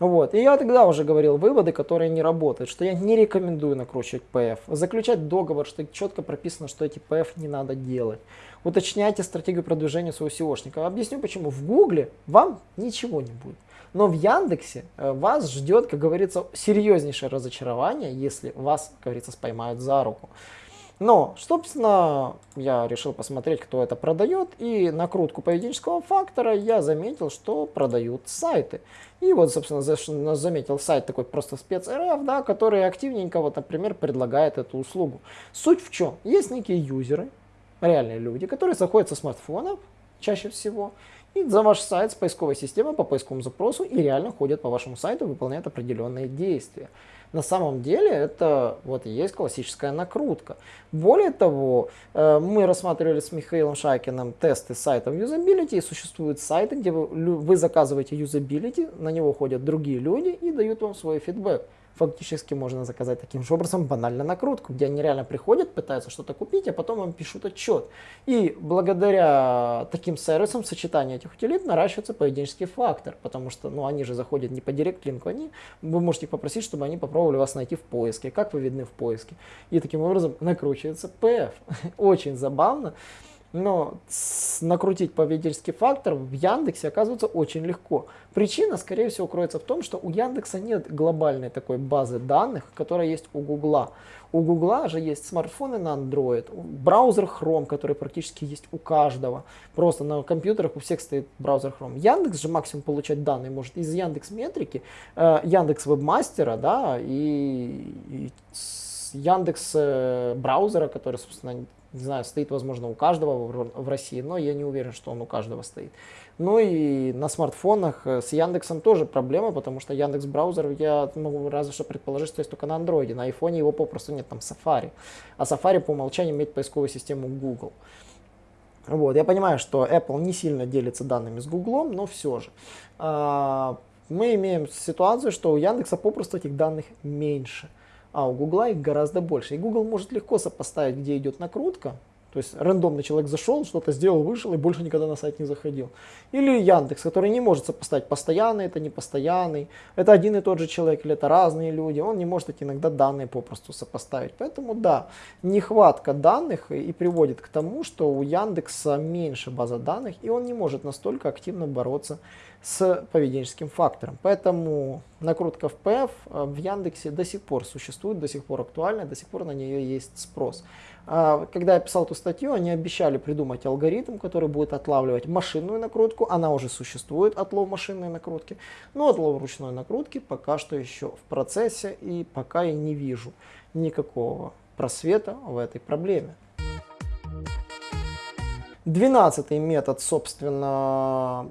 Вот. И я тогда уже говорил выводы, которые не работают, что я не рекомендую накручивать PF, заключать договор, что четко прописано, что эти PF не надо делать. Уточняйте стратегию продвижения своего SEOшника. Объясню почему. В Гугле вам ничего не будет. Но в Яндексе э, вас ждет, как говорится, серьезнейшее разочарование, если вас, как говорится, споймают за руку. Но, собственно, я решил посмотреть, кто это продает, и накрутку поведенческого фактора я заметил, что продают сайты. И вот, собственно, заметил сайт такой просто спец.рф, да, который активненько, вот, например, предлагает эту услугу. Суть в чем? Есть некие юзеры, реальные люди, которые заходят со смартфона, чаще всего, и за ваш сайт с поисковой системой по поисковому запросу и реально ходят по вашему сайту, выполняют определенные действия. На самом деле это вот и есть классическая накрутка. Более того, э, мы рассматривали с Михаилом Шайкиным тесты сайтов юзабилити, и существуют сайты, где вы, вы заказываете юзабилити, на него ходят другие люди и дают вам свой фидбэк фактически можно заказать таким же образом банально накрутку, где они реально приходят, пытаются что-то купить, а потом вам пишут отчет. И благодаря таким сервисам сочетание этих утилит наращивается поведенческий фактор, потому что ну, они же заходят не по директ-линку, они, вы можете попросить, чтобы они попробовали вас найти в поиске, как вы видны в поиске. И таким образом накручивается PF. Очень забавно. Но накрутить поведенческий фактор в Яндексе оказывается очень легко. Причина, скорее всего, кроется в том, что у Яндекса нет глобальной такой базы данных, которая есть у Гугла. У Гугла же есть смартфоны на Android, браузер Chrome, который практически есть у каждого. Просто на компьютерах у всех стоит браузер Chrome. Яндекс же максимум получать данные может из Яндекс Метрики, э, Яндекс Вебмастера, да, и, и Яндекс э, браузера, который, собственно, не знаю, стоит, возможно, у каждого в России, но я не уверен, что он у каждого стоит. Ну и на смартфонах э, с Яндексом тоже проблема, потому что Яндекс браузер я могу разве что предположить, что есть только на андроиде. На айфоне его попросту нет, там Safari. А Safari по умолчанию имеет поисковую систему Google. Вот, я понимаю, что Apple не сильно делится данными с Google, но все же. А, мы имеем ситуацию, что у Яндекса попросту этих данных меньше а у Гугла их гораздо больше. И Google может легко сопоставить, где идет накрутка, то есть рандомный человек зашел, что-то сделал, вышел и больше никогда на сайт не заходил. Или Яндекс, который не может сопоставить постоянный, это не постоянный, это один и тот же человек или это разные люди, он не может эти иногда данные попросту сопоставить. Поэтому да, нехватка данных и приводит к тому, что у Яндекса меньше база данных и он не может настолько активно бороться с поведенческим фактором. Поэтому накрутка в PF э, в Яндексе до сих пор существует, до сих пор актуальна, до сих пор на нее есть спрос. А, когда я писал эту статью, они обещали придумать алгоритм, который будет отлавливать машинную накрутку. Она уже существует, отлов машинной накрутки. Но отлов ручной накрутки пока что еще в процессе и пока я не вижу никакого просвета в этой проблеме. Двенадцатый метод, собственно,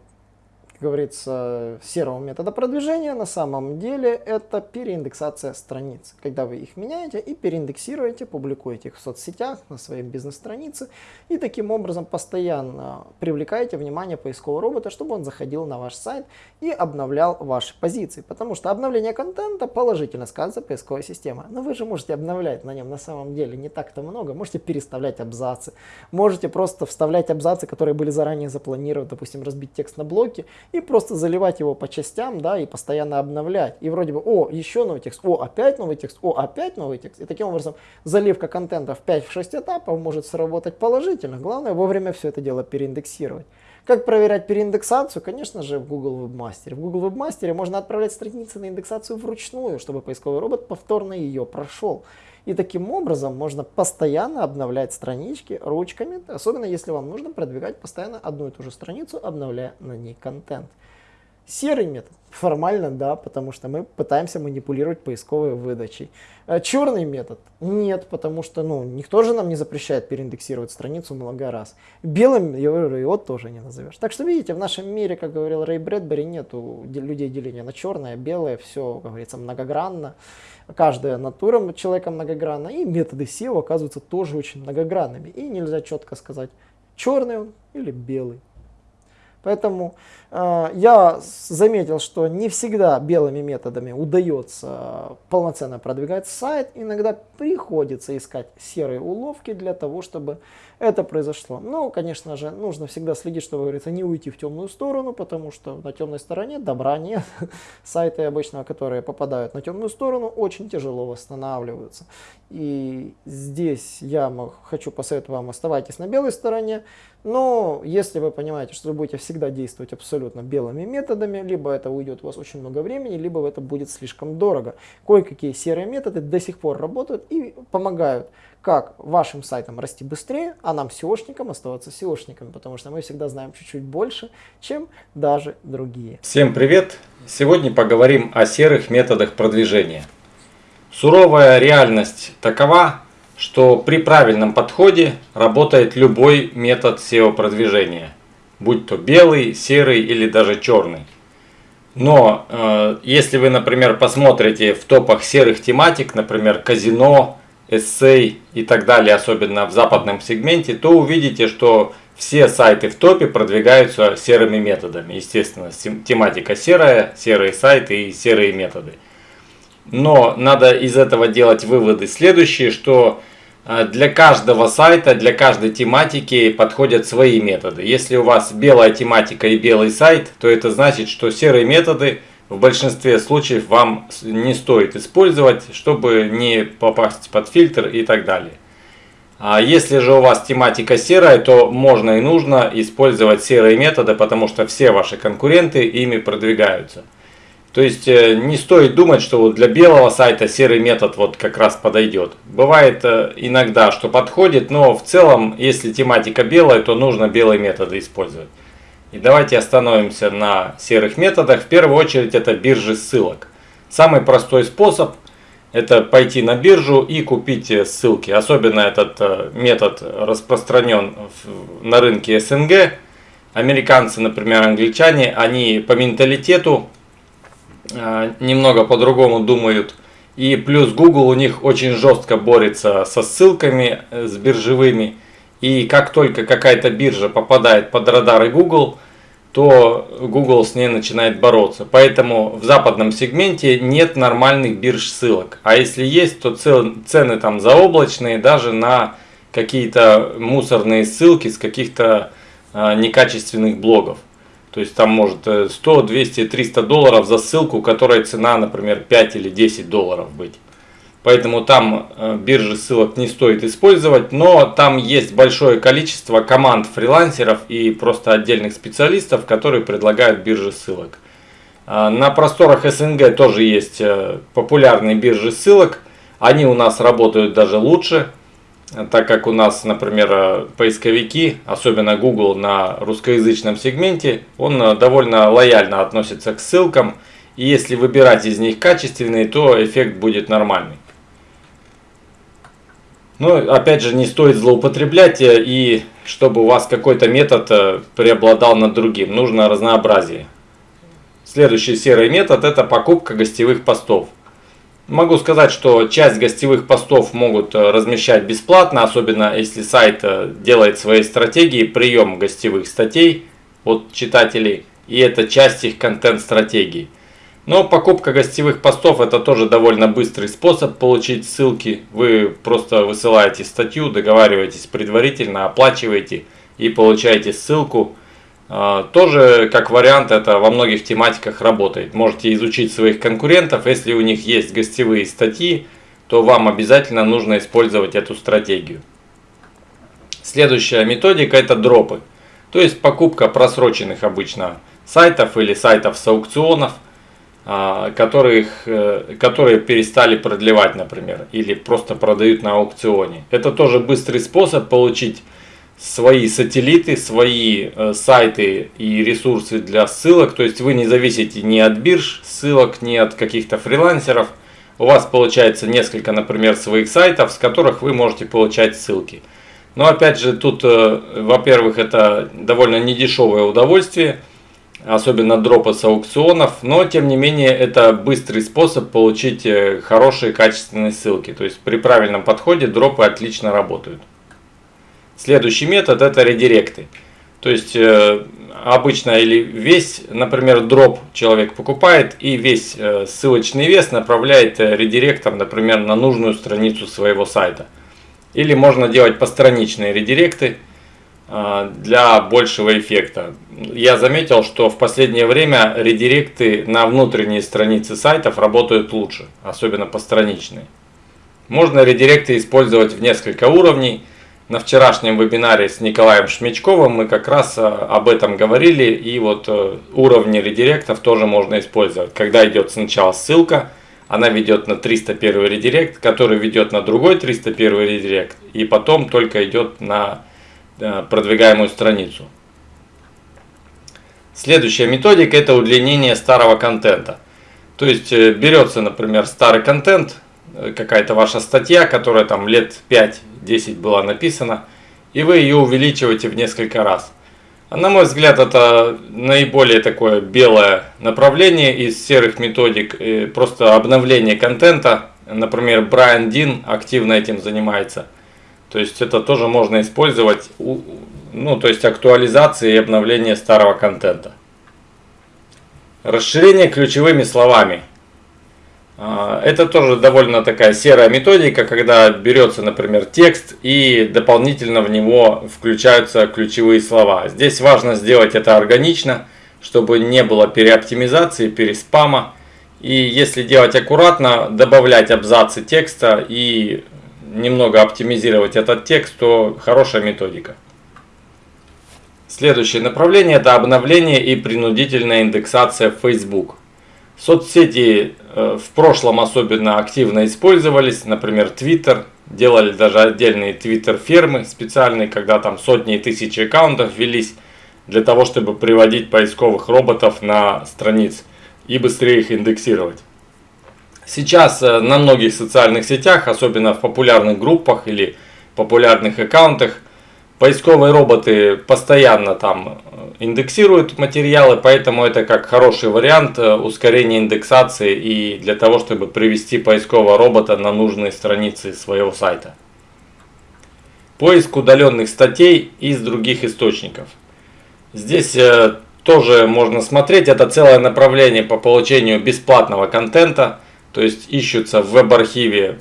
говорится, серого метода продвижения на самом деле это переиндексация страниц. Когда вы их меняете и переиндексируете, публикуете их в соцсетях, на своей бизнес-странице и таким образом постоянно привлекаете внимание поискового робота, чтобы он заходил на ваш сайт и обновлял ваши позиции. Потому что обновление контента положительно сказывается поисковой системы. Но вы же можете обновлять на нем на самом деле не так-то много. Можете переставлять абзацы, можете просто вставлять абзацы, которые были заранее запланированы, допустим, разбить текст на блоки и просто заливать его по частям, да, и постоянно обновлять. И вроде бы, о, еще новый текст, о, опять новый текст, о, опять новый текст. И таким образом заливка контента в 5-6 этапов может сработать положительно. Главное вовремя все это дело переиндексировать. Как проверять переиндексацию? Конечно же, в Google Webmaster. В Google Webmaster можно отправлять страницы на индексацию вручную, чтобы поисковый робот повторно ее прошел. И таким образом можно постоянно обновлять странички ручками, особенно если вам нужно продвигать постоянно одну и ту же страницу, обновляя на ней контент. Серый метод. Формально да, потому что мы пытаемся манипулировать поисковой выдачей. А черный метод? Нет, потому что ну, никто же нам не запрещает переиндексировать страницу много раз. Белым его тоже не назовешь. Так что видите, в нашем мире, как говорил Рэй Брэдбери, нет людей деления на черное, белое, все, как говорится, многогранно. Каждая натура человека многогранна, и методы SEO оказываются тоже очень многогранными. И нельзя четко сказать, черный он или белый. Поэтому э, я заметил, что не всегда белыми методами удается полноценно продвигать сайт. Иногда приходится искать серые уловки для того, чтобы это произошло. Но, конечно же, нужно всегда следить, чтобы, говорится, не уйти в темную сторону, потому что на темной стороне добра нет. Сайты обычно, которые попадают на темную сторону, очень тяжело восстанавливаются. И здесь я хочу посоветовать вам, оставайтесь на белой стороне, но если вы понимаете, что вы будете всегда действовать абсолютно белыми методами, либо это уйдет у вас очень много времени, либо это будет слишком дорого. Кое-какие серые методы до сих пор работают и помогают как вашим сайтам расти быстрее, а нам SEOшникам оставаться SEOшниками, потому что мы всегда знаем чуть-чуть больше, чем даже другие. Всем привет! Сегодня поговорим о серых методах продвижения. Суровая реальность такова, что при правильном подходе работает любой метод SEO-продвижения, будь то белый, серый или даже черный. Но э, если вы, например, посмотрите в топах серых тематик, например, казино, эссей и так далее, особенно в западном сегменте, то увидите, что все сайты в топе продвигаются серыми методами. Естественно, тематика серая, серые сайты и серые методы. Но надо из этого делать выводы следующие, что э, для каждого сайта, для каждой тематики подходят свои методы. Если у вас белая тематика и белый сайт, то это значит, что серые методы в большинстве случаев вам не стоит использовать, чтобы не попасть под фильтр и так далее. А если же у вас тематика серая, то можно и нужно использовать серые методы, потому что все ваши конкуренты ими продвигаются. То есть э, не стоит думать, что вот для белого сайта серый метод вот как раз подойдет. Бывает э, иногда, что подходит, но в целом, если тематика белая, то нужно белые методы использовать. И давайте остановимся на серых методах. В первую очередь это биржи ссылок. Самый простой способ это пойти на биржу и купить ссылки. Особенно этот метод распространен на рынке СНГ. Американцы, например, англичане, они по менталитету немного по-другому думают. И плюс Google у них очень жестко борется со ссылками, э, с биржевыми. И как только какая-то биржа попадает под радары Google, то Google с ней начинает бороться. Поэтому в западном сегменте нет нормальных бирж ссылок. А если есть, то цены там заоблачные даже на какие-то мусорные ссылки с каких-то а, некачественных блогов. То есть там может 100, 200, 300 долларов за ссылку, которая цена, например, 5 или 10 долларов быть. Поэтому там э, биржи ссылок не стоит использовать, но там есть большое количество команд фрилансеров и просто отдельных специалистов, которые предлагают биржи ссылок. А, на просторах СНГ тоже есть э, популярные биржи ссылок. Они у нас работают даже лучше, так как у нас, например, э, поисковики, особенно Google на русскоязычном сегменте, он э, довольно лояльно относится к ссылкам. И если выбирать из них качественные, то эффект будет нормальный. Но опять же не стоит злоупотреблять э, и чтобы у вас какой-то метод преобладал над другим. Нужно разнообразие. Следующий серый метод это покупка гостевых постов. Могу сказать, что часть гостевых постов могут э, размещать бесплатно, особенно если сайт э, делает свои стратегии прием гостевых статей от читателей, и это часть их контент-стратегии. Но покупка гостевых постов это тоже довольно быстрый способ получить ссылки. Вы просто высылаете статью, договариваетесь предварительно, оплачиваете и получаете ссылку тоже как вариант это во многих тематиках работает. Можете изучить своих конкурентов. Если у них есть гостевые статьи, то вам обязательно нужно использовать эту стратегию. Следующая методика это дропы. То есть покупка просроченных обычно сайтов или сайтов с аукционов, а, которых, э, которые перестали продлевать, например, или просто продают на аукционе. Это тоже быстрый способ получить свои сателлиты, свои э, сайты и ресурсы для ссылок. То есть вы не зависите ни от бирж ссылок, ни от каких-то фрилансеров. У вас получается несколько, например, своих сайтов, с которых вы можете получать ссылки. Но опять же, тут, э, во-первых, это довольно недешевое удовольствие, особенно дропы с аукционов, но тем не менее это быстрый способ получить э, хорошие качественные ссылки. То есть при правильном подходе дропы отлично работают. Следующий метод это редиректы. То есть э, обычно или весь, например, дроп человек покупает и весь э, ссылочный вес направляет э, редиректом, например, на нужную страницу своего сайта. Или можно делать постраничные редиректы для большего эффекта. Я заметил, что в последнее время редиректы на внутренние страницы сайтов работают лучше, особенно постраничные. Можно редиректы использовать в несколько уровней. На вчерашнем вебинаре с Николаем Шмечковым мы как раз э, об этом говорили. И вот э, уровни редиректов тоже можно использовать. Когда идет сначала ссылка, она ведет на 301 редирект, который ведет на другой 301 редирект. И потом только идет на э, продвигаемую страницу. Следующая методика это удлинение старого контента. То есть берется, например, старый контент, какая-то ваша статья, которая там лет 5-10 была написана, и вы ее увеличиваете в несколько раз. На мой взгляд, это наиболее такое белое направление из серых методик, просто обновление контента. Например, Брайан Дин активно этим занимается. То есть это тоже можно использовать, ну то есть актуализация и обновление старого контента. Расширение ключевыми словами. А, это тоже довольно такая серая методика, когда берется, например, текст и дополнительно в него включаются ключевые слова. Здесь важно сделать это органично, чтобы не было переоптимизации, переспама. И если делать аккуратно, добавлять абзацы текста и немного оптимизировать этот текст, то хорошая методика. Следующее направление это обновление и принудительная индексация Facebook. Соцсети в прошлом особенно активно использовались, например, Twitter. Делали даже отдельные Twitter-фермы специальные, когда там сотни и тысячи аккаунтов велись для того, чтобы приводить поисковых роботов на страниц и быстрее их индексировать. Сейчас э, на многих социальных сетях, особенно в популярных группах или популярных аккаунтах, Поисковые роботы постоянно там э, индексируют материалы, поэтому это как хороший вариант э, ускорения индексации и для того, чтобы привести поискового робота на нужные страницы своего сайта. Поиск удаленных статей из других источников. Здесь э, тоже можно смотреть, это целое направление по получению бесплатного контента, то есть ищутся в веб-архиве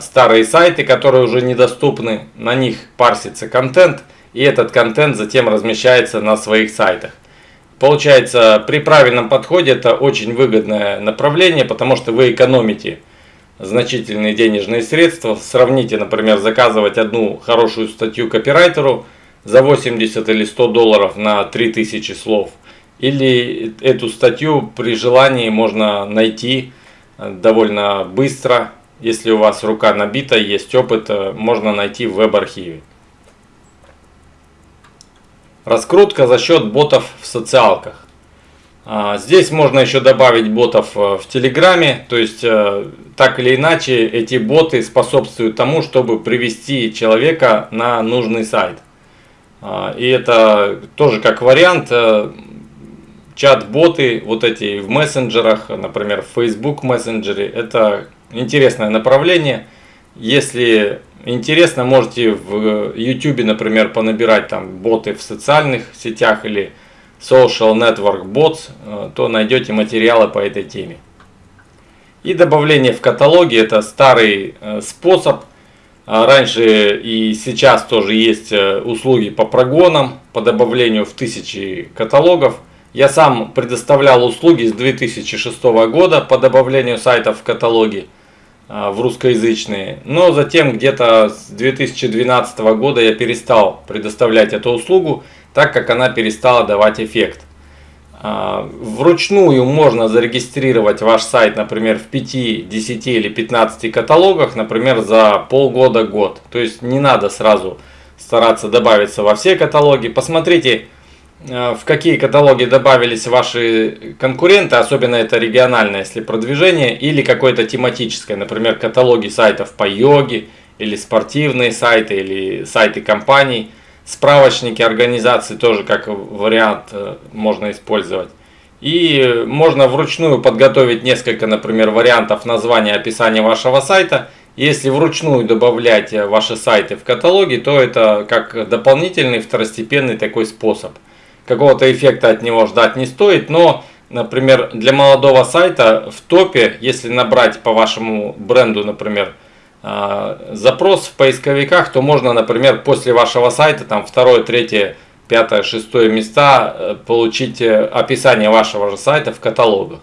старые сайты, которые уже недоступны, на них парсится контент, и этот контент затем размещается на своих сайтах. Получается, при правильном подходе это очень выгодное направление, потому что вы экономите значительные денежные средства. Сравните, например, заказывать одну хорошую статью копирайтеру за 80 или 100 долларов на 3000 слов. Или эту статью при желании можно найти довольно быстро если у вас рука набита, есть опыт, э, можно найти в веб-архиве. Раскрутка за счет ботов в социалках. А, здесь можно еще добавить ботов э, в Телеграме, то есть э, так или иначе эти боты способствуют тому, чтобы привести человека на нужный сайт. А, и это тоже как вариант чат-боты, вот эти в мессенджерах, например, в Facebook мессенджере, это интересное направление. Если интересно, можете в YouTube, например, понабирать там боты в социальных сетях или Social Network Bots, э, то найдете материалы по этой теме. И добавление в каталоге это старый э, способ. А раньше и сейчас тоже есть э, услуги по прогонам, по добавлению в тысячи каталогов. Я сам предоставлял услуги с 2006 года по добавлению сайтов в каталоги в русскоязычные. Но затем где-то с 2012 года я перестал предоставлять эту услугу так как она перестала давать эффект. А, вручную можно зарегистрировать ваш сайт, например, в 5, 10 или 15 каталогах, например, за полгода-год. То есть не надо сразу стараться добавиться во все каталоги. Посмотрите, а, в какие каталоги добавились ваши конкуренты, особенно это региональное, если продвижение, или какое-то тематическое, например, каталоги сайтов по йоге, или спортивные сайты, или сайты компаний – Справочники организации тоже как вариант э, можно использовать. И можно вручную подготовить несколько, например, вариантов названия описания вашего сайта. Если вручную добавлять э, ваши сайты в каталоги, то это как дополнительный второстепенный такой способ. Какого-то эффекта от него ждать не стоит, но, например, для молодого сайта в топе, если набрать по вашему бренду, например, а, запрос в поисковиках, то можно, например, после вашего сайта, там второе, третье, пятое, шестое места э, получить э, описание вашего же сайта в каталогах.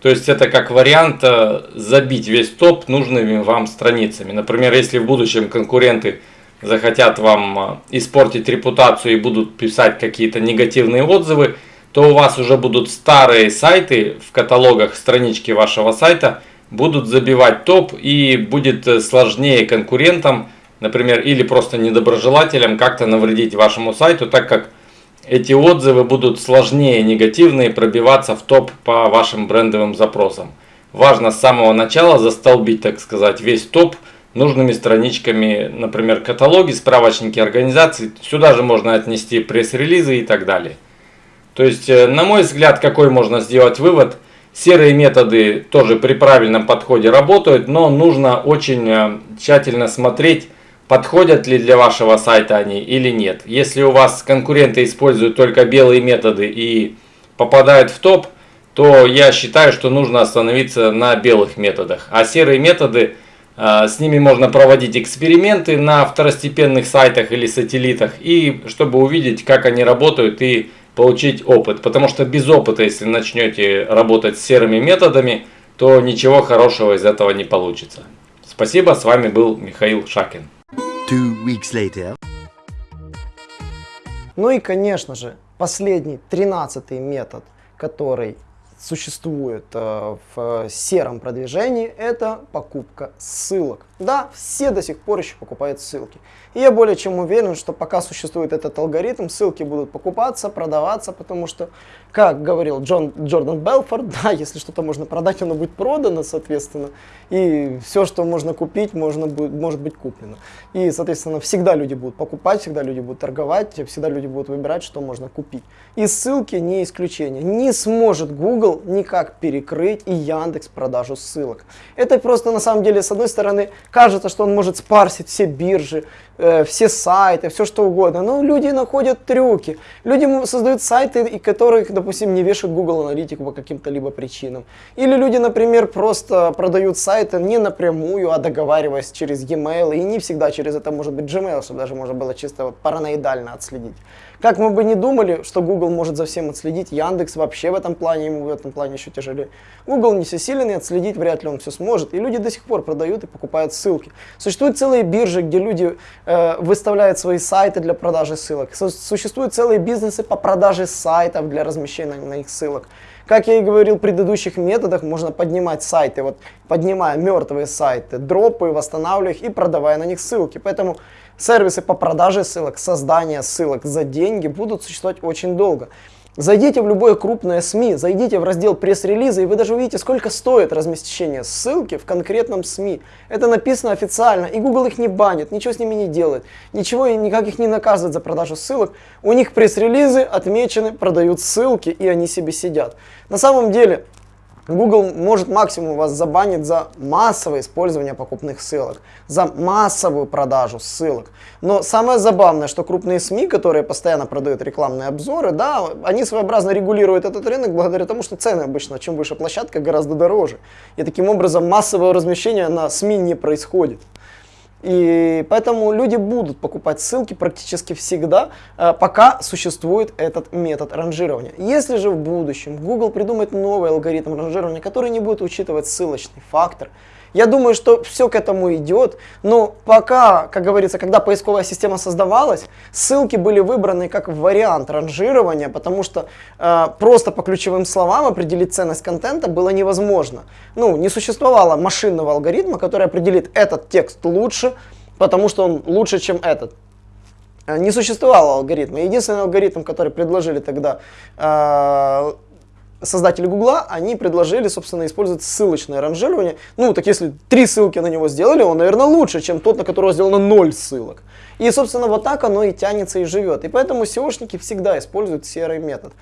То есть это как вариант э, забить весь топ нужными вам страницами. Например, если в будущем конкуренты захотят вам испортить репутацию и будут писать какие-то негативные отзывы, то у вас уже будут старые сайты в каталогах странички вашего сайта – будут забивать топ и будет э, сложнее конкурентам, например, или просто недоброжелателям как-то навредить вашему сайту, так как эти отзывы будут сложнее негативные пробиваться в топ по вашим брендовым запросам. Важно с самого начала застолбить, так сказать, весь топ нужными страничками, например, каталоги, справочники организаций. Сюда же можно отнести пресс-релизы и так далее. То есть, э, на мой взгляд, какой можно сделать вывод – Серые методы тоже при правильном подходе работают, но нужно очень э, тщательно смотреть, подходят ли для вашего сайта они или нет. Если у вас конкуренты используют только белые методы и попадают в топ, то я считаю, что нужно остановиться на белых методах. А серые методы, с ними можно проводить эксперименты на второстепенных сайтах или сателлитах, и чтобы увидеть, как они работают и получить опыт. Потому что без опыта, если начнете работать с серыми методами, то ничего хорошего из этого не получится. Спасибо, с вами был Михаил Шакин. Ну и, конечно же, последний, тринадцатый метод, который существует э, в сером продвижении, это покупка ссылок. Да, все до сих пор еще покупают ссылки. И я более чем уверен, что пока существует этот алгоритм, ссылки будут покупаться, продаваться, потому что, как говорил Джон, Джордан Белфорд, да, если что-то можно продать, оно будет продано, соответственно, и все, что можно купить, можно будет, может быть куплено. И, соответственно, всегда люди будут покупать, всегда люди будут торговать, всегда люди будут выбирать, что можно купить. И ссылки не исключение. Не сможет Google никак перекрыть и Яндекс продажу ссылок. Это просто на самом деле, с одной стороны, кажется, что он может спарсить все биржи, э, все сайты, все что угодно. Но люди находят трюки. Люди создают сайты, которых, допустим, не вешают Google аналитику по каким-то либо причинам. Или люди, например, просто продают сайты не напрямую, а договариваясь через e-mail, и не всегда через это может быть Gmail, чтобы даже можно было чисто вот параноидально отследить. Как мы бы не думали, что Google может за всем отследить, Яндекс вообще в этом плане, ему в этом плане еще тяжелее. Google не всесилен, и отследить вряд ли он все сможет. И люди до сих пор продают и покупают ссылки. Существуют целые биржи, где люди э, выставляют свои сайты для продажи ссылок. Существуют целые бизнесы по продаже сайтов для размещения на них ссылок. Как я и говорил в предыдущих методах, можно поднимать сайты, вот поднимая мертвые сайты, дропы, восстанавливая их и продавая на них ссылки. Поэтому Сервисы по продаже ссылок, создание ссылок за деньги будут существовать очень долго. Зайдите в любое крупное СМИ, зайдите в раздел пресс-релиза, и вы даже увидите, сколько стоит размещение ссылки в конкретном СМИ. Это написано официально, и Google их не банит, ничего с ними не делает, ничего и никак их не наказывает за продажу ссылок. У них пресс-релизы отмечены, продают ссылки, и они себе сидят. На самом деле, Google может максимум вас забанить за массовое использование покупных ссылок, за массовую продажу ссылок. Но самое забавное, что крупные СМИ, которые постоянно продают рекламные обзоры, да, они своеобразно регулируют этот рынок благодаря тому, что цены обычно, чем выше площадка, гораздо дороже. И таким образом массовое размещение на СМИ не происходит. И поэтому люди будут покупать ссылки практически всегда, э, пока существует этот метод ранжирования. Если же в будущем Google придумает новый алгоритм ранжирования, который не будет учитывать ссылочный фактор, я думаю, что все к этому идет, но пока, как говорится, когда поисковая система создавалась, ссылки были выбраны как вариант ранжирования, потому что э, просто по ключевым словам определить ценность контента было невозможно. Ну, не существовало машинного алгоритма, который определит этот текст лучше, потому что он лучше, чем этот э, не существовало алгоритма. Единственный алгоритм, который предложили тогда э, создатели Гугла, они предложили, собственно, использовать ссылочное ранжирование. Ну, так если три ссылки на него сделали, он, наверное, лучше, чем тот, на которого сделано ноль ссылок. И, собственно, вот так оно и тянется и живет. И поэтому SEOшники всегда используют серый метод.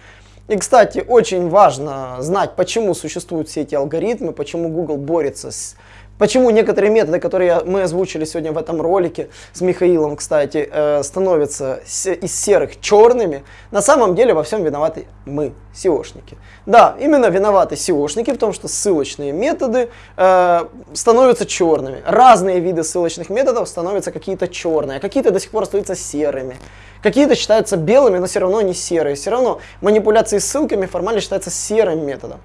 И, кстати, очень важно знать, почему существуют все эти алгоритмы, почему Google борется с Почему некоторые методы, которые мы озвучили сегодня в этом ролике с Михаилом, кстати, э, становятся из серых черными, на самом деле во всем виноваты мы, SEOшники. Да, именно виноваты SEOшники в том, что ссылочные методы э, становятся черными. Разные виды ссылочных методов становятся какие-то черные, а какие-то до сих пор остаются серыми. Какие-то считаются белыми, но все равно не серые. Все равно манипуляции ссылками формально считаются серым методом.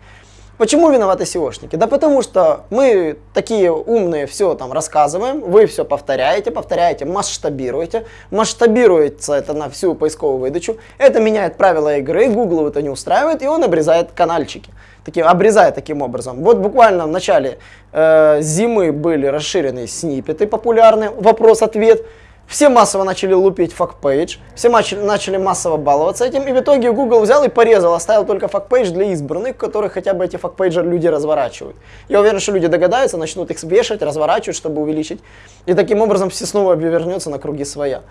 Почему виноваты SEOшники? Да потому что мы такие умные все там рассказываем, вы все повторяете, повторяете, масштабируете. Масштабируется это на всю поисковую выдачу. Это меняет правила игры, Google это не устраивает, и он обрезает канальчики. Таким, обрезает таким образом. Вот буквально в начале э, зимы были расширенные сниппеты популярные, вопрос-ответ. Все массово начали лупить FAQ page, все начали массово баловаться этим, и в итоге Google взял и порезал, оставил только FAQ page для избранных, которые хотя бы эти FAQ page и люди разворачивают. Я уверен, что люди догадаются, начнут их вешать, разворачивать, чтобы увеличить, и таким образом все снова вернется на круги своя.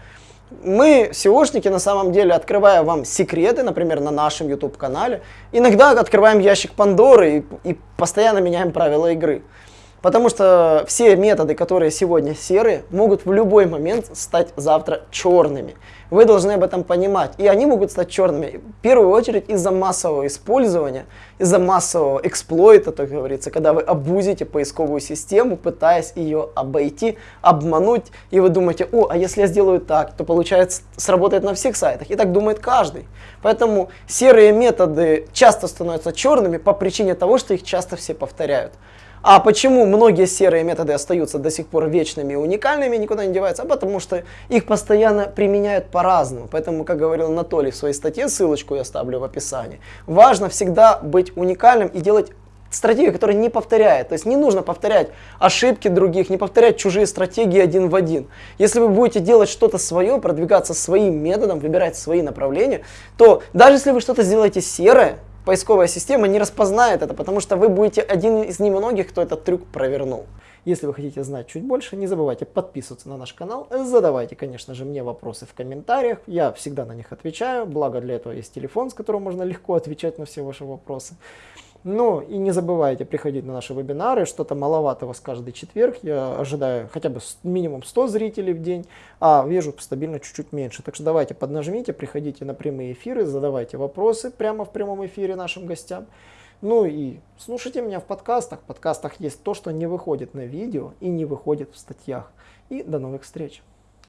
Мы, SEOшники, на самом деле, открывая вам секреты, например, на нашем YouTube-канале, иногда открываем ящик Пандоры и, и постоянно меняем правила игры. Потому что все методы, которые сегодня серые, могут в любой момент стать завтра черными. Вы должны об этом понимать. И они могут стать черными в первую очередь из-за массового использования, из-за массового эксплойта, так говорится, когда вы абузите поисковую систему, пытаясь ее обойти, обмануть, и вы думаете, о, а если я сделаю так, то получается сработает на всех сайтах. И так думает каждый. Поэтому серые методы часто становятся черными по причине того, что их часто все повторяют. А почему многие серые методы остаются до сих пор вечными и уникальными, никуда не деваются? А потому что их постоянно применяют по-разному. Поэтому, как говорил Анатолий в своей статье, ссылочку я оставлю в описании, важно всегда быть уникальным и делать стратегию, которая не повторяет. То есть не нужно повторять ошибки других, не повторять чужие стратегии один в один. Если вы будете делать что-то свое, продвигаться своим методом, выбирать свои направления, то даже если вы что-то сделаете серое, поисковая система не распознает это, потому что вы будете один из немногих, кто этот трюк провернул. Если вы хотите знать чуть больше, не забывайте подписываться на наш канал, задавайте, конечно же, мне вопросы в комментариях, я всегда на них отвечаю, благо для этого есть телефон, с которого можно легко отвечать на все ваши вопросы. Ну и не забывайте приходить на наши вебинары, что-то маловато вас каждый четверг, я ожидаю хотя бы минимум 100 зрителей в день, а вижу стабильно чуть-чуть меньше. Так что давайте поднажмите, приходите на прямые эфиры, задавайте вопросы прямо в прямом эфире нашим гостям. Ну и слушайте меня в подкастах. В подкастах есть то, что не выходит на видео и не выходит в статьях. И до новых встреч!